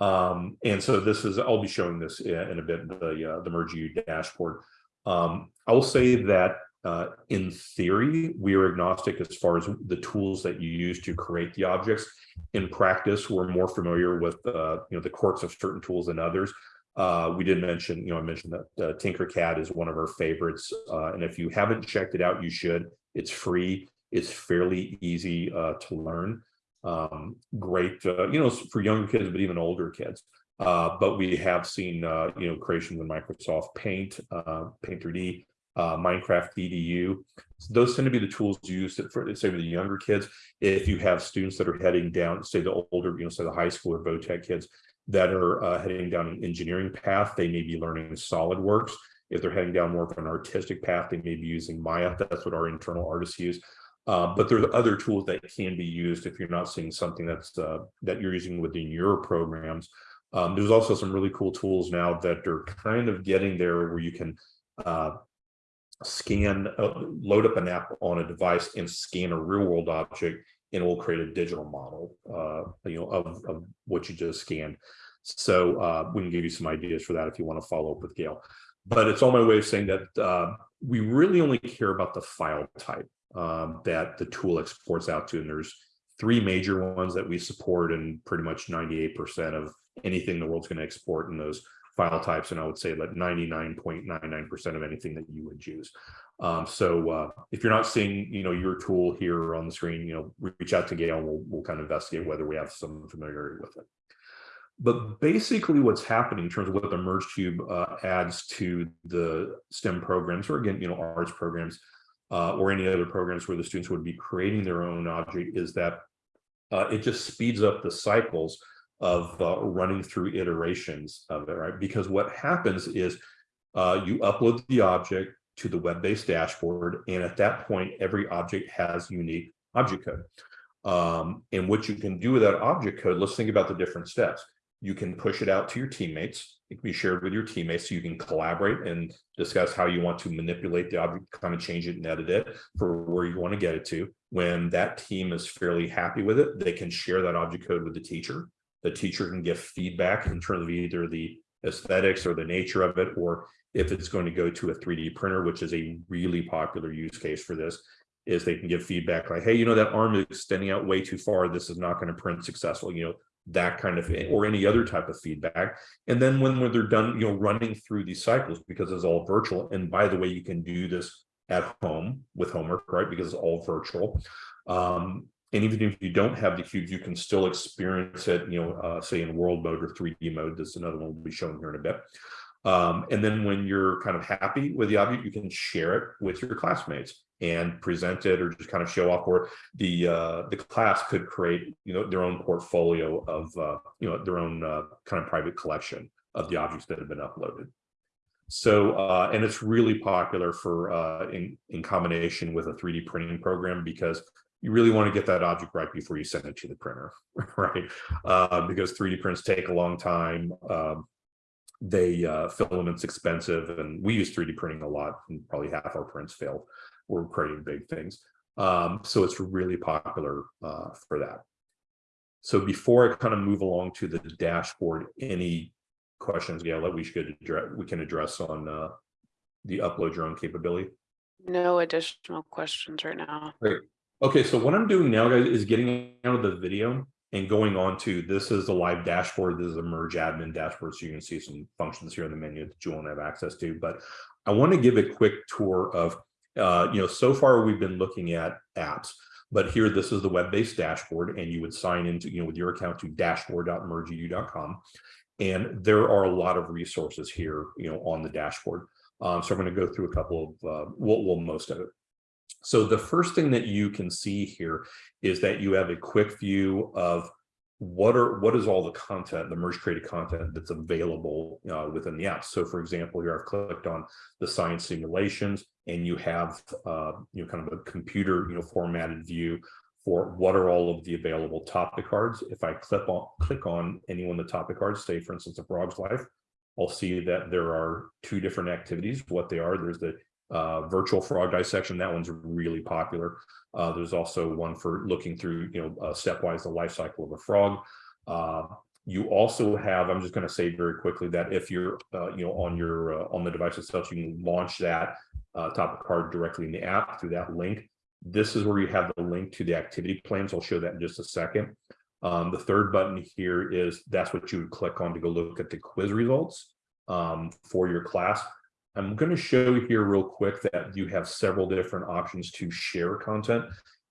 Um, and so this is I'll be showing this in a bit the uh, the merge edu dashboard. Um, I will say that uh, in theory, we are agnostic as far as the tools that you use to create the objects. In practice, we're more familiar with uh, you know the quirks of certain tools than others. Uh, we did mention, you know, I mentioned that uh, Tinkercad is one of our favorites, uh, and if you haven't checked it out, you should. It's free. It's fairly easy uh, to learn. Um, great, you know, for younger kids, but even older kids. But we have seen, you know, creations in Microsoft Paint, Paint 3D, uh, Minecraft EDU. So those tend to be the tools used for, say, with the younger kids. If you have students that are heading down, say the older, you know, say the high school or VOTech kids that are uh, heading down an engineering path, they may be learning SolidWorks. If they're heading down more of an artistic path, they may be using Maya. That's what our internal artists use. Uh, but there's other tools that can be used if you're not seeing something that's uh, that you're using within your programs. Um, there's also some really cool tools now that are kind of getting there where you can uh, scan, uh, load up an app on a device and scan a real world object and it will create a digital model, uh, you know, of, of what you just scanned. So uh, we can give you some ideas for that if you want to follow up with Gail. But it's all my way of saying that uh, we really only care about the file type um, that the tool exports out to. And there's three major ones that we support and pretty much 98% of anything the world's going to export in those file types. And I would say like 99.99% of anything that you would use. Um, so uh, if you're not seeing, you know, your tool here on the screen, you know, reach out to Gail and we'll, we'll kind of investigate whether we have some familiarity with it. But basically what's happening in terms of what the Merge Cube uh, adds to the STEM programs, or again, you know, arts programs, uh, or any other programs where the students would be creating their own object is that uh, it just speeds up the cycles of uh, running through iterations of it, right? Because what happens is uh, you upload the object to the web-based dashboard, and at that point, every object has unique object code. Um, and what you can do with that object code, let's think about the different steps. You can push it out to your teammates. It can be shared with your teammates so you can collaborate and discuss how you want to manipulate the object, kind of change it and edit it for where you want to get it to. When that team is fairly happy with it, they can share that object code with the teacher the teacher can give feedback in terms of either the aesthetics or the nature of it, or if it's going to go to a 3D printer, which is a really popular use case for this, is they can give feedback like, hey, you know, that arm is extending out way too far. This is not going to print successful, you know, that kind of, or any other type of feedback. And then when, when they're done, you know, running through these cycles, because it's all virtual. And by the way, you can do this at home with homework, right? Because it's all virtual. Um, and even if you don't have the cubes, you can still experience it, you know, uh, say in world mode or 3D mode. This is another one we'll be showing here in a bit. Um, and then when you're kind of happy with the object, you can share it with your classmates and present it or just kind of show off or the uh, the class could create, you know, their own portfolio of, uh, you know, their own uh, kind of private collection of the objects that have been uploaded. So, uh, and it's really popular for uh, in, in combination with a 3D printing program because you really want to get that object right before you send it to the printer, right? Uh, because 3D prints take a long time. Um, they uh, filament's expensive, and we use 3D printing a lot, and probably half our prints fail. We're creating big things. Um, so it's really popular uh, for that. So before I kind of move along to the dashboard, any questions, Gail, that we should address, we can address on uh, the upload your own capability? No additional questions right now. Okay, so what I'm doing now, guys, is getting out of the video and going on to, this is the live dashboard. This is a merge admin dashboard. So you can see some functions here in the menu that you won't have access to. But I want to give a quick tour of, uh, you know, so far we've been looking at apps. But here, this is the web-based dashboard, and you would sign into, you know, with your account to dashboard.mergeedu.com. And there are a lot of resources here, you know, on the dashboard. Um, so I'm going to go through a couple of, uh, well, well, most of it. So the first thing that you can see here is that you have a quick view of what are what is all the content, the merge created content that's available uh, within the app. So for example, here I've clicked on the science simulations and you have uh, you know kind of a computer you know formatted view for what are all of the available topic cards. If I click on click on any one of the topic cards, say for instance, a frog's life, I'll see that there are two different activities. What they are, there's the uh, virtual frog dissection. That one's really popular. Uh, there's also one for looking through, you know, uh, stepwise the life cycle of a frog. Uh, you also have, I'm just going to say very quickly that if you're, uh, you know, on your uh, on the device itself, you can launch that topic card directly in the app through that link. This is where you have the link to the activity plans. I'll show that in just a second. Um, the third button here is that's what you would click on to go look at the quiz results um, for your class. I'm going to show here real quick that you have several different options to share content.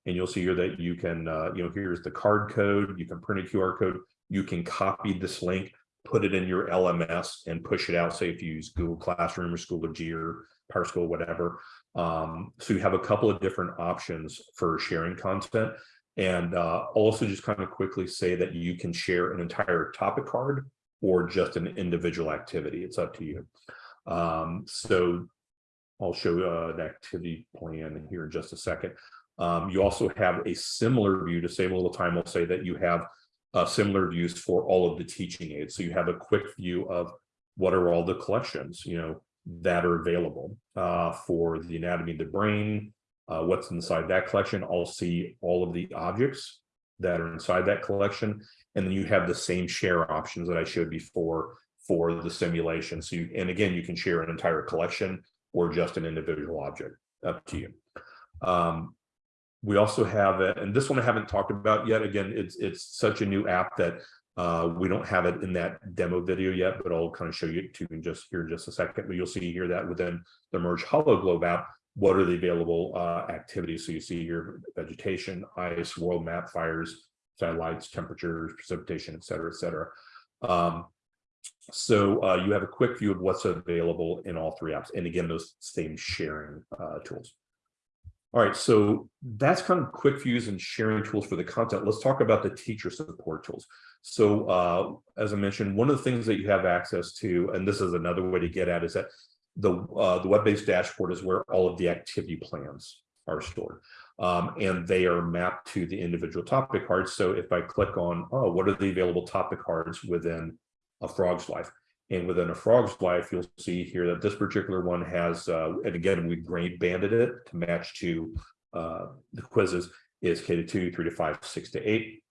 And you'll see here that you can, uh, you know, here's the card code, you can print a QR code, you can copy this link, put it in your LMS and push it out, say if you use Google Classroom or Schoology or PowerSchool, whatever. Um, so you have a couple of different options for sharing content. And uh, also just kind of quickly say that you can share an entire topic card or just an individual activity. It's up to you. Um, so I'll show uh, an activity plan here in just a second. Um, you also have a similar view to save a little time. I'll say that you have uh, similar views for all of the teaching aids. So you have a quick view of what are all the collections, you know, that are available uh, for the anatomy of the brain, uh, what's inside that collection. I'll see all of the objects that are inside that collection. And then you have the same share options that I showed before for the simulation. So you, and again, you can share an entire collection or just an individual object, up to you. Um, we also have, it, and this one I haven't talked about yet. Again, it's it's such a new app that uh, we don't have it in that demo video yet, but I'll kind of show you to in just here in just a second. But you'll see here that within the Merge HoloGlobe app, what are the available uh, activities? So you see here vegetation, ice, world map, fires, satellites, temperatures, precipitation, et cetera, et cetera. Um, so uh, you have a quick view of what's available in all three apps. And again, those same sharing uh, tools. All right, so that's kind of quick views and sharing tools for the content. Let's talk about the teacher support tools. So uh, as I mentioned, one of the things that you have access to, and this is another way to get at, is that the, uh, the web-based dashboard is where all of the activity plans are stored. Um, and they are mapped to the individual topic cards. So if I click on, oh, what are the available topic cards within a frog's life. And within a frog's life, you'll see here that this particular one has, uh, and again, we grade banded it to match to uh, the quizzes is K to two, three to five, six to eight.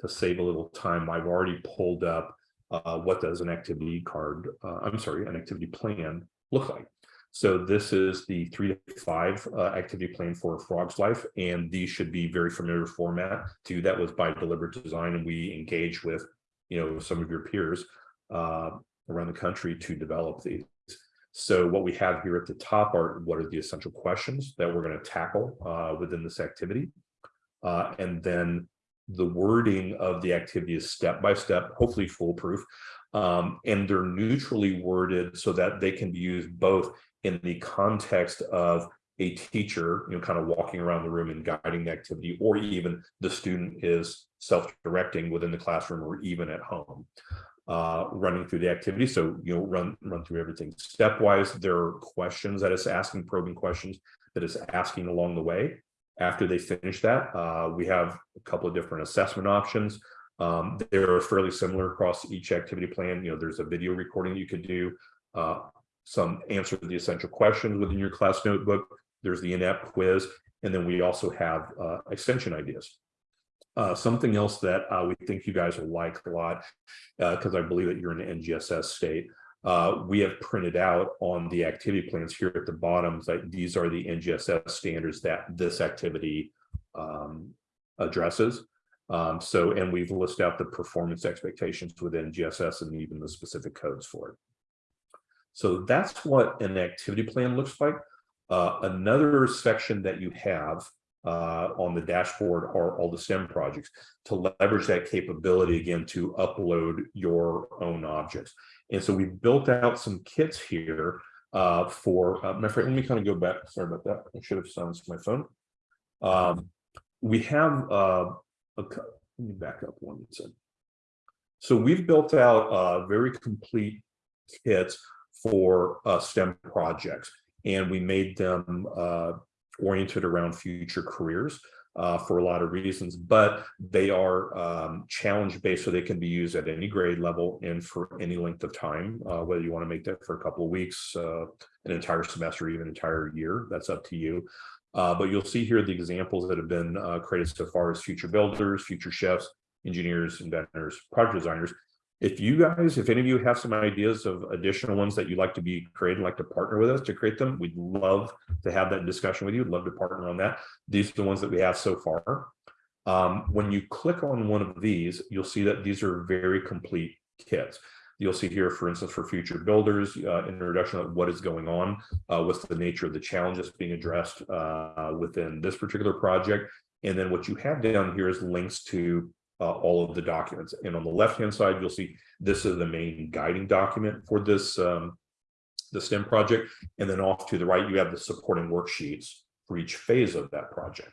To save a little time, I've already pulled up uh, what does an activity card, uh, I'm sorry, an activity plan look like. So this is the three to five uh, activity plan for a Frog's Life, and these should be very familiar format to that was by deliberate design, and we engage with, you know, some of your peers uh, around the country to develop these. So what we have here at the top are what are the essential questions that we're going to tackle uh, within this activity. Uh, and then the wording of the activity is step by step, hopefully foolproof. Um, and they're neutrally worded so that they can be used both in the context of a teacher, you know, kind of walking around the room and guiding the activity, or even the student is self-directing within the classroom or even at home uh, running through the activity. So, you know, run, run through everything stepwise. There are questions that it's asking, probing questions that it's asking along the way. After they finish that, uh, we have a couple of different assessment options. Um, they're fairly similar across each activity plan. You know, there's a video recording you could do, uh, some answer the essential questions within your class notebook. There's the in-app quiz, and then we also have uh, extension ideas. Uh, something else that uh, we think you guys will like a lot, because I believe that you're in the NGSS state. Uh, we have printed out on the activity plans here at the bottom that these are the NGSS standards that this activity um, addresses. Um, so, and we've listed out the performance expectations within NGSS and even the specific codes for it. So that's what an activity plan looks like. Uh, another section that you have uh, on the dashboard are all the STEM projects to leverage that capability again to upload your own objects. And so we built out some kits here uh, for, uh, my friend, let me kind of go back. Sorry about that. I should have silenced my phone. Um, we have, uh, a, let me back up one second. So we've built out uh, very complete kits for uh, STEM projects, and we made them uh, oriented around future careers uh, for a lot of reasons, but they are um, challenge based, so they can be used at any grade level and for any length of time, uh, whether you want to make that for a couple of weeks, uh, an entire semester, even an entire year, that's up to you. Uh, but you'll see here the examples that have been uh, created so far as future builders, future chefs, engineers, inventors, project designers, if you guys, if any of you have some ideas of additional ones that you'd like to be created, like to partner with us to create them, we'd love to have that discussion with you. Love to partner on that. These are the ones that we have so far. Um, when you click on one of these, you'll see that these are very complete kits. You'll see here, for instance, for future builders, uh, introduction of what is going on, uh, what's the nature of the challenges being addressed uh, within this particular project. And then what you have down here is links to uh, all of the documents. And on the left-hand side, you'll see this is the main guiding document for this um, the STEM project. And then off to the right, you have the supporting worksheets for each phase of that project.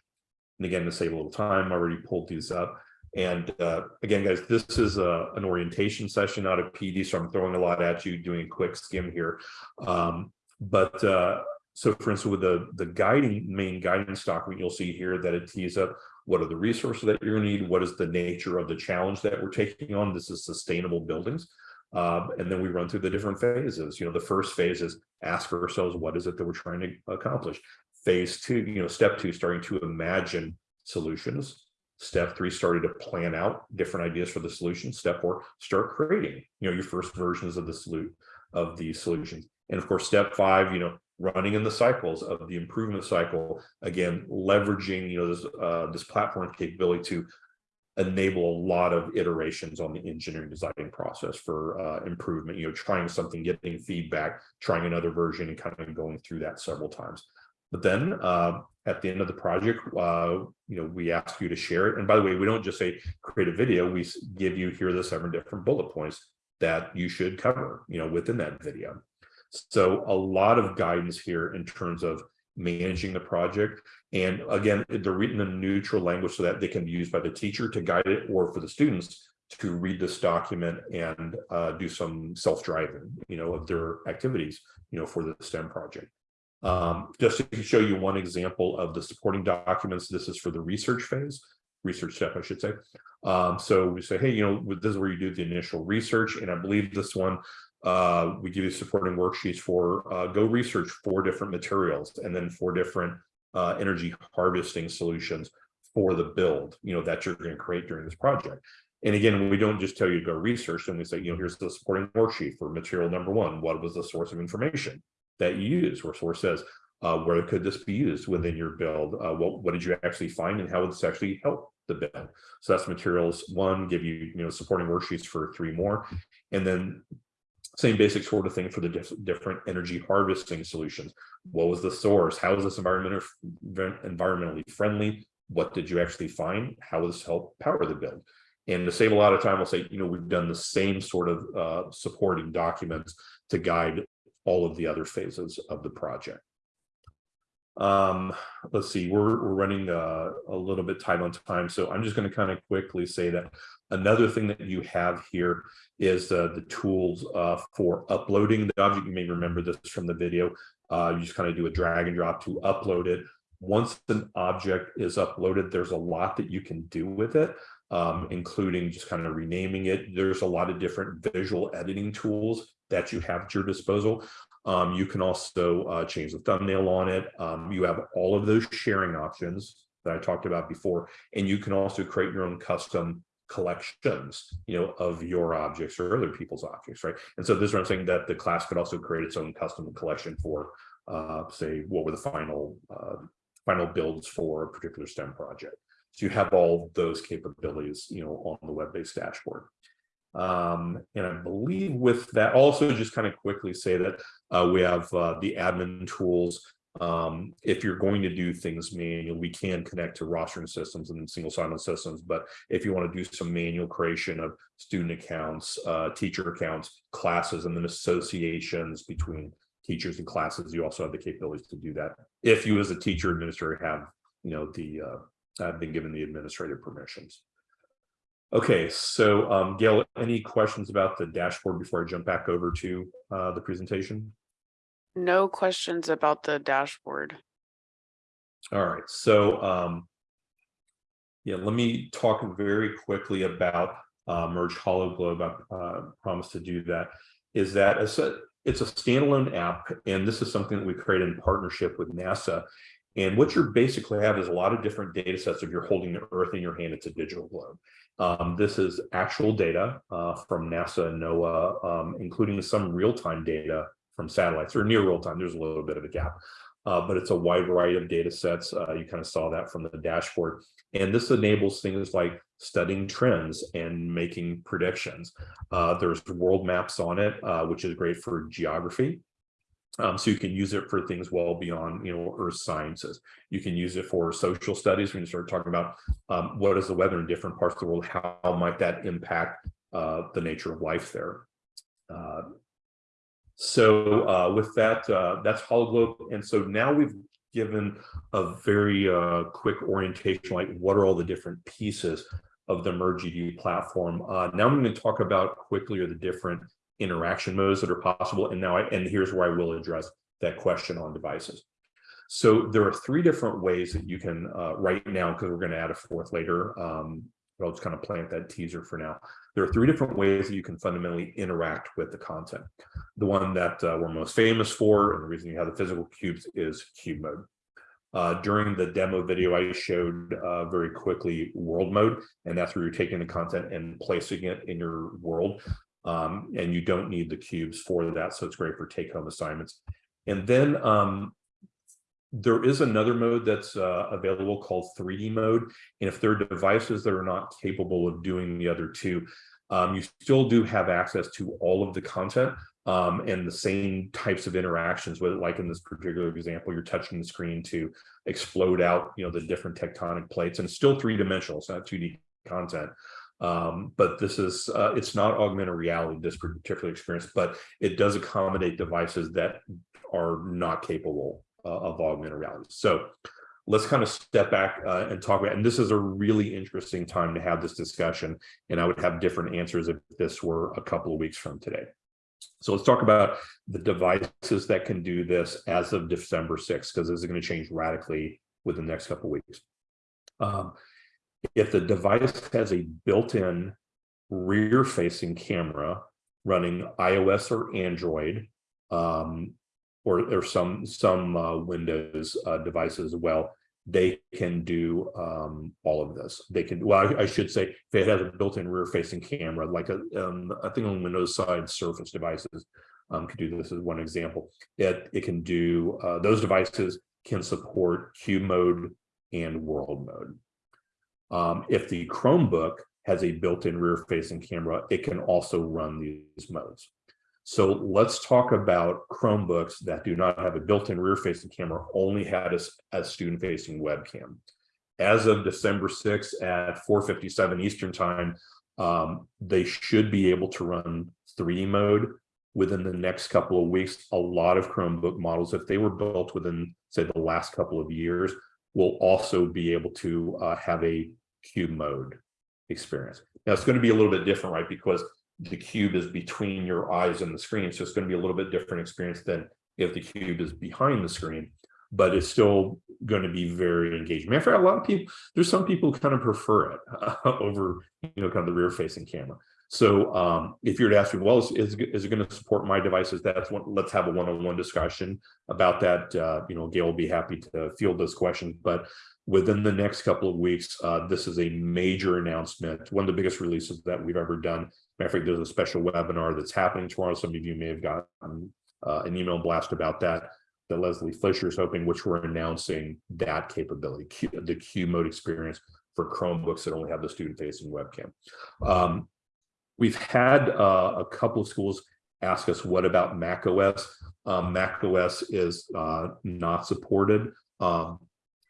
And again, to save a little time, I already pulled these up. And uh, again, guys, this is a, an orientation session, not a PD, so I'm throwing a lot at you, doing a quick skim here. Um, but uh, so for instance, with the, the guiding main guidance document, you'll see here that it tees up what are the resources that you're gonna need, what is the nature of the challenge that we're taking on. This is sustainable buildings. Um, and then we run through the different phases. You know, the first phase is ask ourselves, what is it that we're trying to accomplish? Phase two, you know, step two, starting to imagine solutions. Step three, started to plan out different ideas for the solution. Step four, start creating, you know, your first versions of the salute of the solutions. And of course, step five, you know, running in the cycles of the improvement cycle, again, leveraging, you know, this, uh, this platform capability to enable a lot of iterations on the engineering design process for uh, improvement, you know, trying something, getting feedback, trying another version and kind of going through that several times. But then uh, at the end of the project, uh, you know, we ask you to share it. And by the way, we don't just say create a video, we give you here the seven different bullet points that you should cover, you know, within that video. So a lot of guidance here in terms of managing the project. And again, they're written in neutral language so that they can be used by the teacher to guide it or for the students to read this document and uh, do some self-driving, you know, of their activities, you know, for the STEM project. Um, just to show you one example of the supporting documents, this is for the research phase, research step, I should say. Um, so we say, hey, you know, this is where you do the initial research. And I believe this one uh, we give you supporting worksheets for uh, go research four different materials and then four different uh, energy harvesting solutions for the build, you know, that you're going to create during this project. And again, we don't just tell you to go research, and we say, you know, here's the supporting worksheet for material number one. What was the source of information? that you use, where source says, uh, where could this be used within your build? Uh, what, what did you actually find and how would this actually help the build? So that's materials one, give you, you know, supporting worksheets for three more. And then same basic sort of thing for the diff different energy harvesting solutions. What was the source? How is this environment environmentally friendly? What did you actually find? How will this help power the build? And to save a lot of time, I'll say, you know, we've done the same sort of uh, supporting documents to guide all of the other phases of the project. Um, let's see, we're, we're running uh, a little bit tight on time, so I'm just going to kind of quickly say that another thing that you have here is uh, the tools uh, for uploading the object. You may remember this from the video. Uh, you just kind of do a drag and drop to upload it. Once an object is uploaded, there's a lot that you can do with it, um, including just kind of renaming it. There's a lot of different visual editing tools that you have at your disposal. Um, you can also uh, change the thumbnail on it. Um, you have all of those sharing options that I talked about before, and you can also create your own custom collections, you know, of your objects or other people's objects, right? And so this is what I'm saying that the class could also create its own custom collection for, uh, say, what were the final uh, final builds for a particular STEM project. So you have all those capabilities, you know, on the web-based dashboard. Um, and I believe with that, also just kind of quickly say that uh, we have uh, the admin tools. Um, if you're going to do things manual, we can connect to rostering systems and single sign-on systems. But if you want to do some manual creation of student accounts, uh, teacher accounts, classes, and then associations between teachers and classes, you also have the capabilities to do that. If you as a teacher administrator have, you know, the uh, have been given the administrative permissions. Okay, so um, Gail, any questions about the dashboard before I jump back over to uh, the presentation? No questions about the dashboard. All right, so um, yeah, let me talk very quickly about uh, Merge HoloGlobe. I uh, promised to do that. Is that a, it's a standalone app, and this is something that we created in partnership with NASA. And what you're basically have is a lot of different data sets. If you're holding the Earth in your hand, it's a digital globe. Um, this is actual data uh, from NASA and NOAA, um, including some real-time data from satellites or near real-time. There's a little bit of a gap, uh, but it's a wide variety of data sets. Uh, you kind of saw that from the dashboard. And this enables things like studying trends and making predictions. Uh, there's world maps on it, uh, which is great for geography. Um, so you can use it for things well beyond, you know, earth sciences. You can use it for social studies when you start talking about um, what is the weather in different parts of the world, how might that impact uh, the nature of life there. Uh, so uh, with that, uh, that's HoloGlobe. And so now we've given a very uh, quick orientation, like what are all the different pieces of the MergeEDU platform. Uh, now I'm going to talk about quickly are the different interaction modes that are possible. And now I, and here's where I will address that question on devices. So there are three different ways that you can uh, right now, because we're going to add a fourth later, um, but I'll just kind of plant that teaser for now. There are three different ways that you can fundamentally interact with the content. The one that uh, we're most famous for, and the reason you have the physical cubes is cube mode. Uh, during the demo video, I showed uh, very quickly world mode, and that's where you're taking the content and placing it in your world. Um, and you don't need the cubes for that, so it's great for take-home assignments. And then um, there is another mode that's uh, available called 3D mode. And if there are devices that are not capable of doing the other two, um, you still do have access to all of the content um, and the same types of interactions with it. Like in this particular example, you're touching the screen to explode out, you know, the different tectonic plates and still three dimensional, it's not 2D content. Um, but this is, uh, it's not augmented reality, this particular experience, but it does accommodate devices that are not capable uh, of augmented reality. So let's kind of step back uh, and talk about, and this is a really interesting time to have this discussion, and I would have different answers if this were a couple of weeks from today. So let's talk about the devices that can do this as of December 6th, because this is going to change radically within the next couple of weeks. Um, if the device has a built-in rear-facing camera running iOS or Android, um, or, or some some uh, Windows uh, devices as well, they can do um, all of this. They can, well, I, I, should say, if it has a built-in rear-facing camera, like a, um, I think on Windows side Surface devices, um, could do this as one example. It, it can do, uh, those devices can support cube mode and world mode. Um, if the Chromebook has a built-in rear-facing camera, it can also run these modes. So let's talk about Chromebooks that do not have a built-in rear-facing camera, only had a student-facing webcam. As of December sixth at four fifty-seven Eastern Time, um, they should be able to run three D mode within the next couple of weeks. A lot of Chromebook models, if they were built within, say, the last couple of years, will also be able to uh, have a cube mode experience. Now, it's going to be a little bit different, right? Because the cube is between your eyes and the screen, so it's going to be a little bit different experience than if the cube is behind the screen, but it's still going to be very engaging. Matter of fact, a lot of people, there's some people who kind of prefer it over, you know, kind of the rear facing camera. So um, if you were to ask me, well, is, is, is it going to support my devices? That's what, let's have a one-on-one discussion about that. Uh, you know, Gail will be happy to field those questions, but within the next couple of weeks, uh, this is a major announcement, one of the biggest releases that we've ever done. Matter of fact, there's a special webinar that's happening tomorrow. Some of you may have gotten uh, an email blast about that that Leslie Fisher is hoping, which we're announcing that capability, Q, the cube mode experience for Chromebooks that only have the student-facing webcam. Um, we've had uh, a couple of schools ask us, what about Mac OS? Um, Mac OS is uh, not supported. Um,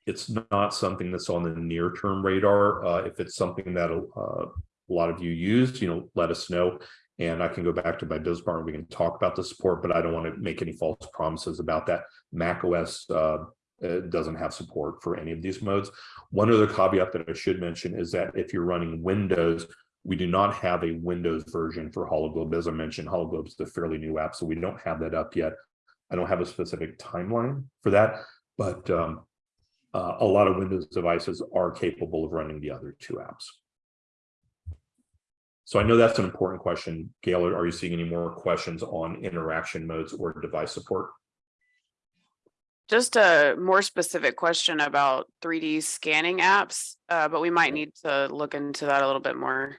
it's not something that's on the near-term radar. Uh, if it's something that uh, a lot of you use, you know, let us know. And I can go back to my business partner. We can talk about the support, but I don't want to make any false promises about that. Mac OS uh, uh, doesn't have support for any of these modes. One other caveat that I should mention is that if you're running Windows, we do not have a Windows version for HoloGlobe. As I mentioned, HoloGlobe is a fairly new app, so we don't have that up yet. I don't have a specific timeline for that, but um, uh, a lot of Windows devices are capable of running the other two apps. So I know that's an important question. Gail, are you seeing any more questions on interaction modes or device support? Just a more specific question about 3D scanning apps, uh, but we might need to look into that a little bit more.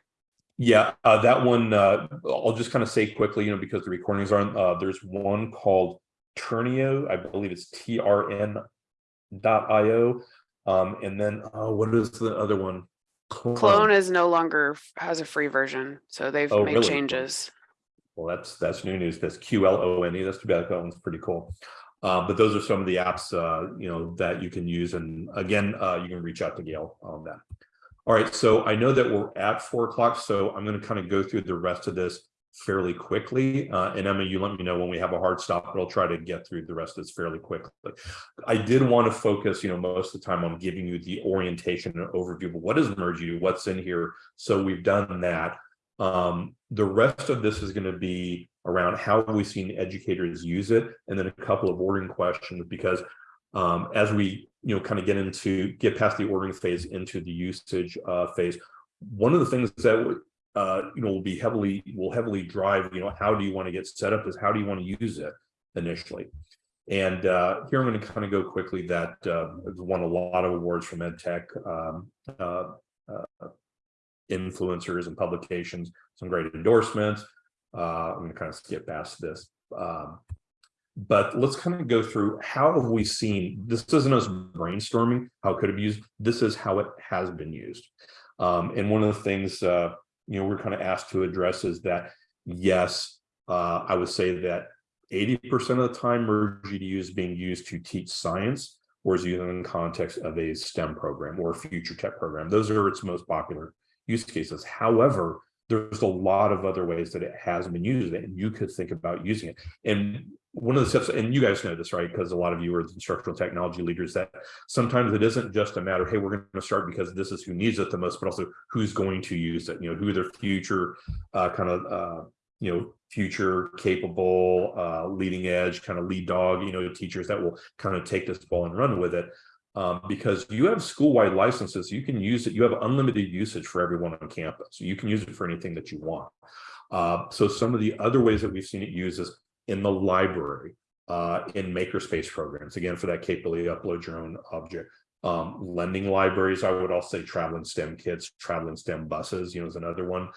Yeah, uh, that one, uh, I'll just kind of say quickly, you know, because the recordings aren't, uh, there's one called Trnio, I believe it's T-R-N dot I-O. Um, and then, oh, what is the other one? Qlone is no longer, has a free version, so they've Oh, made really? changes. Well, that's, that's new news. That's Q L O N E. That's too bad. That one's pretty cool. Uh, but those are some of the apps, uh, you know, that you can use. And again, uh, you can reach out to Gail on that. All right. So I know that we're at four o'clock, so I'm going to kind of go through the rest of this fairly quickly. Uh, and Emma, you let me know when we have a hard stop, but I'll try to get through the rest of this fairly quickly. I did want to focus, you know, most of the time on giving you the orientation and overview of what is Mergy, what's in here. So we've done that. Um, the rest of this is going to be around how we've we seen educators use it, and then a couple of ordering questions because um, as we you know kind of get into get past the ordering phase into the usage uh, phase, one of the things that uh, you know will be heavily will heavily drive you know how do you want to get set up is how do you want to use it initially. And uh, here I'm going to kind of go quickly that uh, won a lot of awards from EdTech. Um, uh, uh, influencers and publications, some great endorsements. Uh, I'm going to kind of skip past this. Um, but let's kind of go through how have we seen this isn't us brainstorming how it could have used this is how it has been used. Um, and one of the things uh, you know we're kind of asked to address is that yes uh, i would say that 80 percent of the time merged is being used to teach science or is used in the context of a stem program or future tech program. Those are its most popular use cases. However there's a lot of other ways that it has been used and you could think about using it. And one of the steps and you guys know this right because a lot of you are instructional technology leaders that sometimes it isn't just a matter hey we're going to start because this is who needs it the most but also who's going to use it you know who are their future uh, kind of uh, you know future capable uh, leading edge kind of lead dog you know teachers that will kind of take this ball and run with it um, because you have school-wide licenses, you can use it. You have unlimited usage for everyone on campus. You can use it for anything that you want. Uh, so some of the other ways that we've seen it used is in the library, uh, in makerspace programs, again, for that capability upload your own object. Um, lending libraries, I would also say traveling STEM kits, traveling STEM buses, you know, is another one.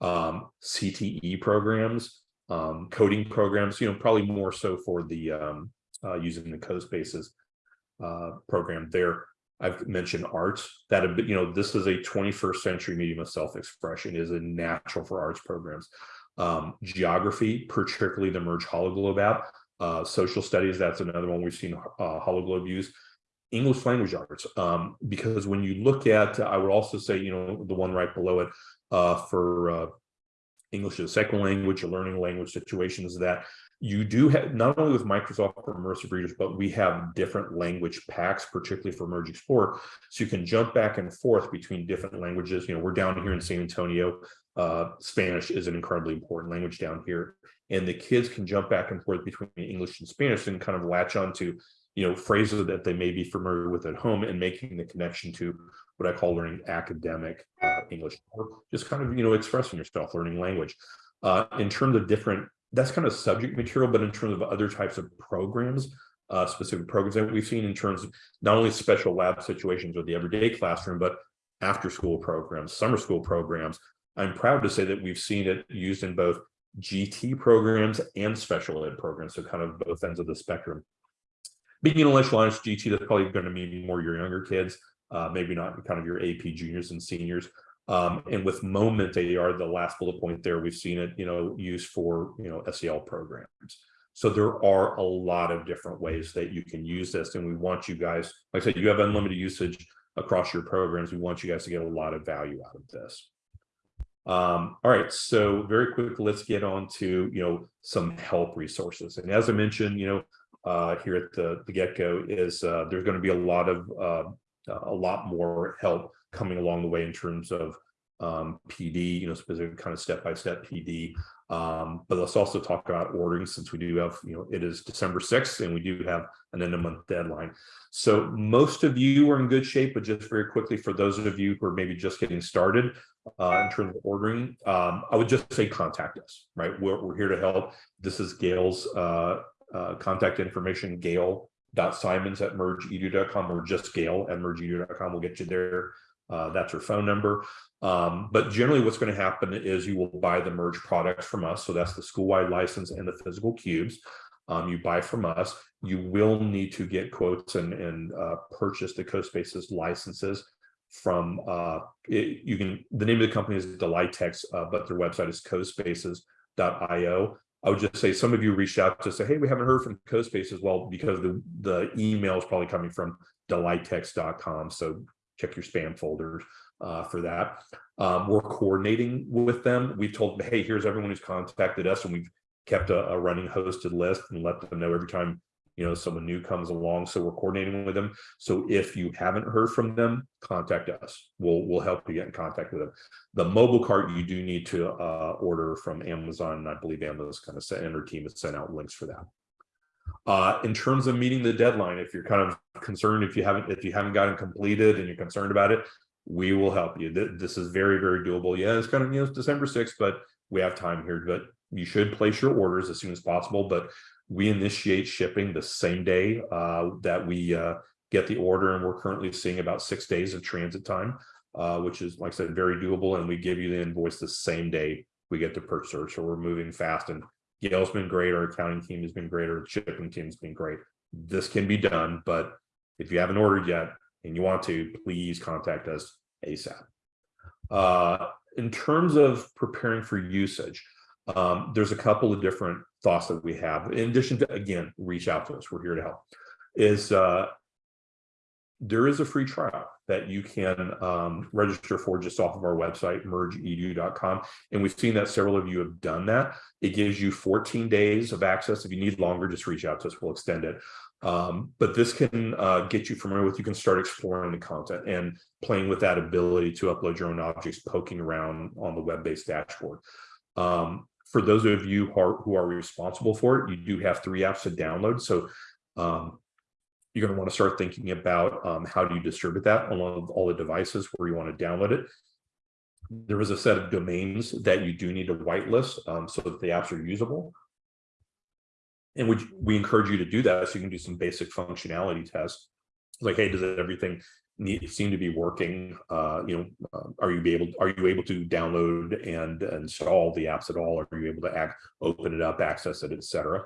Um, CTE programs, um, coding programs, you know, probably more so for the um, uh, using the CoSpaces uh, program there. I've mentioned arts that have been, you know, this is a 21st century medium of self-expression is a natural for arts programs. Um, geography, particularly the Merge Hologlobe app, uh, social studies, that's another one we've seen uh, Hologlobe use. English language arts, um, because when you look at, I would also say, you know, the one right below it uh, for uh, English as a second language or learning language situations that you do have not only with Microsoft for immersive readers, but we have different language packs, particularly for Merge Explorer. So you can jump back and forth between different languages. You know, we're down here in San Antonio. Uh, Spanish is an incredibly important language down here. And the kids can jump back and forth between English and Spanish and kind of latch onto, you know, phrases that they may be familiar with at home and making the connection to what I call learning academic uh, English, or just kind of, you know, expressing yourself, learning language. Uh, in terms of different that's kind of subject material, but in terms of other types of programs, uh, specific programs that we've seen in terms of not only special lab situations or the everyday classroom, but after school programs, summer school programs. I'm proud to say that we've seen it used in both GT programs and special ed programs, so kind of both ends of the spectrum. Being intellectualized GT, that's probably going to mean more your younger kids, uh, maybe not kind of your AP juniors and seniors. Um, and with Moment AR, the last bullet point there, we've seen it, you know, used for, you know, SEL programs. So there are a lot of different ways that you can use this. And we want you guys, like I said, you have unlimited usage across your programs. We want you guys to get a lot of value out of this. Um, all right, so very quick, let's get on to, you know, some help resources. And as I mentioned, you know, uh, here at the, the get-go is uh, there's going to be a lot of uh, a lot more help coming along the way in terms of um, PD, you know, specific kind of step-by-step PD. Um, but let's also talk about ordering since we do have, you know, it is December 6th and we do have an end of month deadline. So most of you are in good shape, but just very quickly for those of you who are maybe just getting started uh, in terms of ordering, um, I would just say contact us, right? We're, we're here to help. This is Gail's uh, uh, contact information, Gail simons at mergeedu.com or just gail at mergeedu.com We'll get you there uh, that's her phone number. Um, but generally what's going to happen is you will buy the merge products from us. So that's the school-wide license and the physical cubes um, you buy from us. You will need to get quotes and, and uh, purchase the CoSpaces licenses from uh, it, you can the name of the company is Delightex, uh, but their website is cospaces.io I would just say some of you reached out to say, hey, we haven't heard from CoSpace as well because the, the email is probably coming from delightex.com. So check your spam folders uh, for that. Um, we're coordinating with them. We've told them, hey, here's everyone who's contacted us and we've kept a, a running hosted list and let them know every time you know someone new comes along. So we're coordinating with them. So if you haven't heard from them contact us. We'll we'll help you get in contact with them. The mobile cart you do need to uh, order from amazon and i believe amazon's kind of sent and her team has sent out links for that uh, in terms of meeting the deadline if you're kind of concerned if you haven't if you haven't gotten completed and you're concerned about it we will help you this is very very doable yeah it's kind of you know it's december 6th but we have time here but you should place your orders as soon as possible but we initiate shipping the same day uh, that we uh, get the order, and we're currently seeing about six days of transit time, uh, which is, like I said, very doable. And we give you the invoice the same day we get the purchase. So we're moving fast. And Gail's been great. Our accounting team has been great. Our shipping team has been great. This can be done, but if you haven't ordered yet and you want to, please contact us ASAP. Uh, in terms of preparing for usage, um, there's a couple of different thoughts that we have in addition to again reach out to us we're here to help is uh there is a free trial that you can um, register for just off of our website mergeedu.com and we've seen that several of you have done that. It gives you 14 days of access. If you need longer just reach out to us. We'll extend it. Um, but this can uh, get you familiar with you can start exploring the content and playing with that ability to upload your own objects poking around on the web-based dashboard. Um, for those of you who are, who are responsible for it, you do have three apps to download. So um, you're going to want to start thinking about um, how do you distribute that on all, the devices where you want to download it. There is a set of domains that you do need to whitelist um, so that the apps are usable. And we, we encourage you to do that so you can do some basic functionality tests. Like, hey, does everything need, seem to be working. Uh, you know, uh, are you able, are you able to download and install the apps at all? Are you able to act, open it up, access it, et cetera?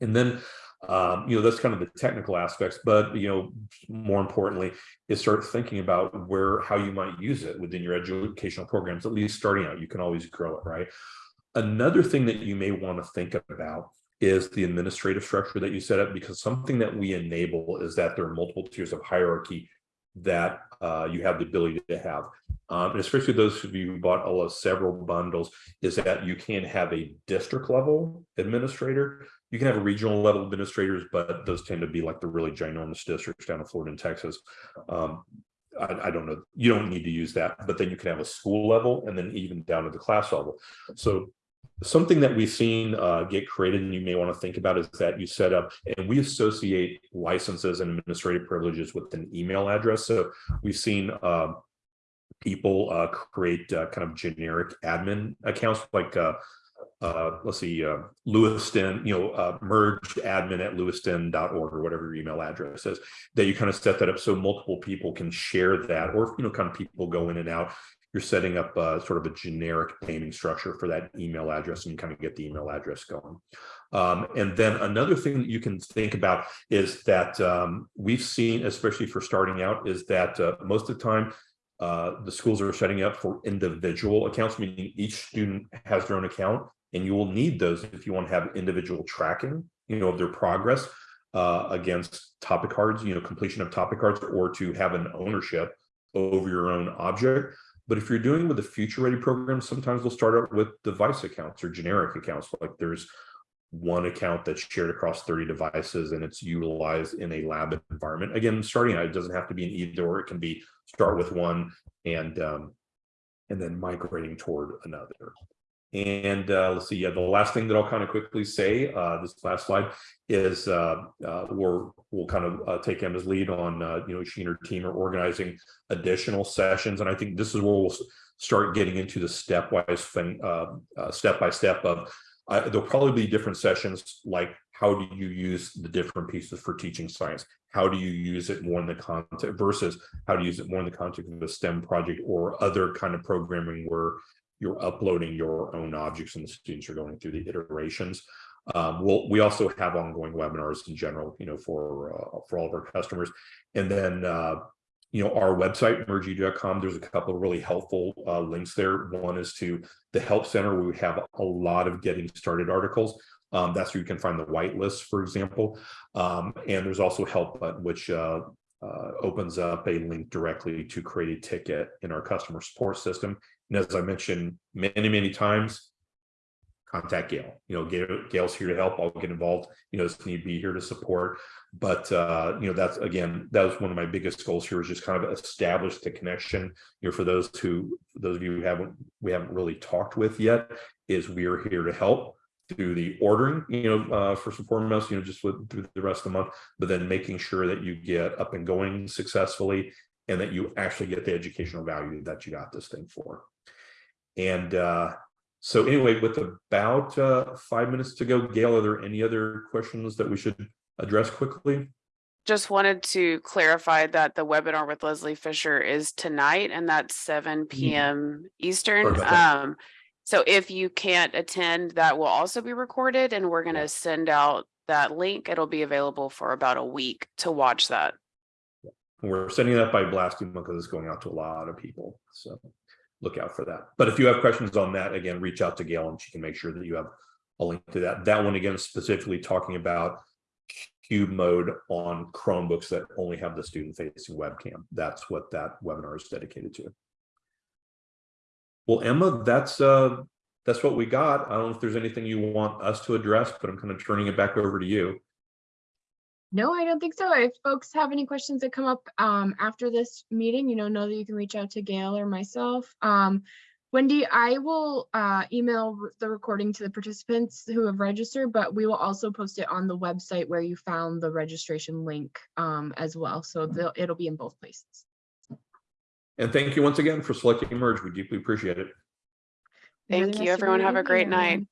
And then, um, you know, that's kind of the technical aspects, but, you know, more importantly, is start thinking about where, how you might use it within your educational programs, at least starting out, you can always grow it, right? Another thing that you may want to think about is the administrative structure that you set up, because something that we enable is that there are multiple tiers of hierarchy that uh, you have the ability to have. Um, and especially those of you who bought all of several bundles, is that you can have a district level administrator. You can have a regional level administrators, but those tend to be like the really ginormous districts down in Florida and Texas. Um, I, I don't know, you don't need to use that, but then you can have a school level and then even down to the class level. So something that we've seen uh, get created and you may want to think about is that you set up and we associate licenses and administrative privileges with an email address. So we've seen uh, people uh, create uh, kind of generic admin accounts like uh, uh, let's see, uh, Lewiston, you know, uh, merged admin at lewiston.org or whatever your email address is, that you kind of set that up so multiple people can share that, or, you know, kind of people go in and out. You're setting up uh, sort of a generic naming structure for that email address and you kind of get the email address going. Um, and then another thing that you can think about is that um, we've seen, especially for starting out, is that uh, most of the time, uh, the schools are setting up for individual accounts, meaning each student has their own account and you will need those if you want to have individual tracking, you know, of their progress uh, against topic cards, you know, completion of topic cards, or to have an ownership over your own object. But if you're doing with a future ready program, sometimes we'll start out with device accounts or generic accounts. Like there's one account that's shared across 30 devices and it's utilized in a lab environment. Again, starting out, it doesn't have to be an either or, it can be start with one and um, and then migrating toward another. And uh, let's see, yeah, the last thing that I'll kind of quickly say, uh, this last slide is uh, uh, we're, we'll kind of uh, take Emma's lead on, uh, you know, she and her team are organizing additional sessions. And I think this is where we'll start getting into the stepwise thing, step by step of, uh, there'll probably be different sessions like how do you use the different pieces for teaching science? How do you use it more in the context versus how to use it more in the context of a STEM project or other kind of programming where you're uploading your own objects and the students are going through the iterations. Um, we'll, we also have ongoing webinars in general, you know, for uh, for all of our customers. And then, uh, you know, our website, mergeedu.com, there's a couple of really helpful uh, links there. One is to the Help Center, where we have a lot of getting started articles. Um, that's where you can find the whitelist, for example. Um, and there's also Help Button, which uh, uh, opens up a link directly to create a ticket in our customer support system. And as I mentioned many, many times, contact Gail. You know, Gail, Gail's here to help. I'll get involved. You know, if need to be here to support. But uh, you know, that's again, that was one of my biggest goals here is just kind of establish the connection. You know, for those who, those of you who haven't, we haven't really talked with yet, is we are here to help through the ordering, you know, uh, first and foremost, you know, just with through the rest of the month, but then making sure that you get up and going successfully and that you actually get the educational value that you got this thing for. And uh, so anyway, with about uh, five minutes to go, Gail, are there any other questions that we should address quickly? Just wanted to clarify that the webinar with Leslie Fisher is tonight and that's seven PM Eastern. Sorry about. Um, so if you can't attend, that will also be recorded and we're gonna send out that link. It'll be available for about a week to watch that. We're sending that by blasting because it's going out to a lot of people. So look out for that. But if you have questions on that, again, reach out to Gail and she can make sure that you have a link to that. That one again, specifically talking about cube mode on Chromebooks that only have the student facing webcam. That's what that webinar is dedicated to. Well, Emma, that's uh, that's what we got. I don't know if there's anything you want us to address, but I'm kind of turning it back over to you. No, I don't think so. If folks have any questions that come up um, after this meeting, you know, know that you can reach out to Gail or myself. Um, Wendy, I will uh, email the recording to the participants who have registered, but we will also post it on the website where you found the registration link um, as well. So it'll be in both places. And thank you once again for selecting Merge. We deeply appreciate it. Enjoy the Thank you, rest everyone. Have a great night. everyone.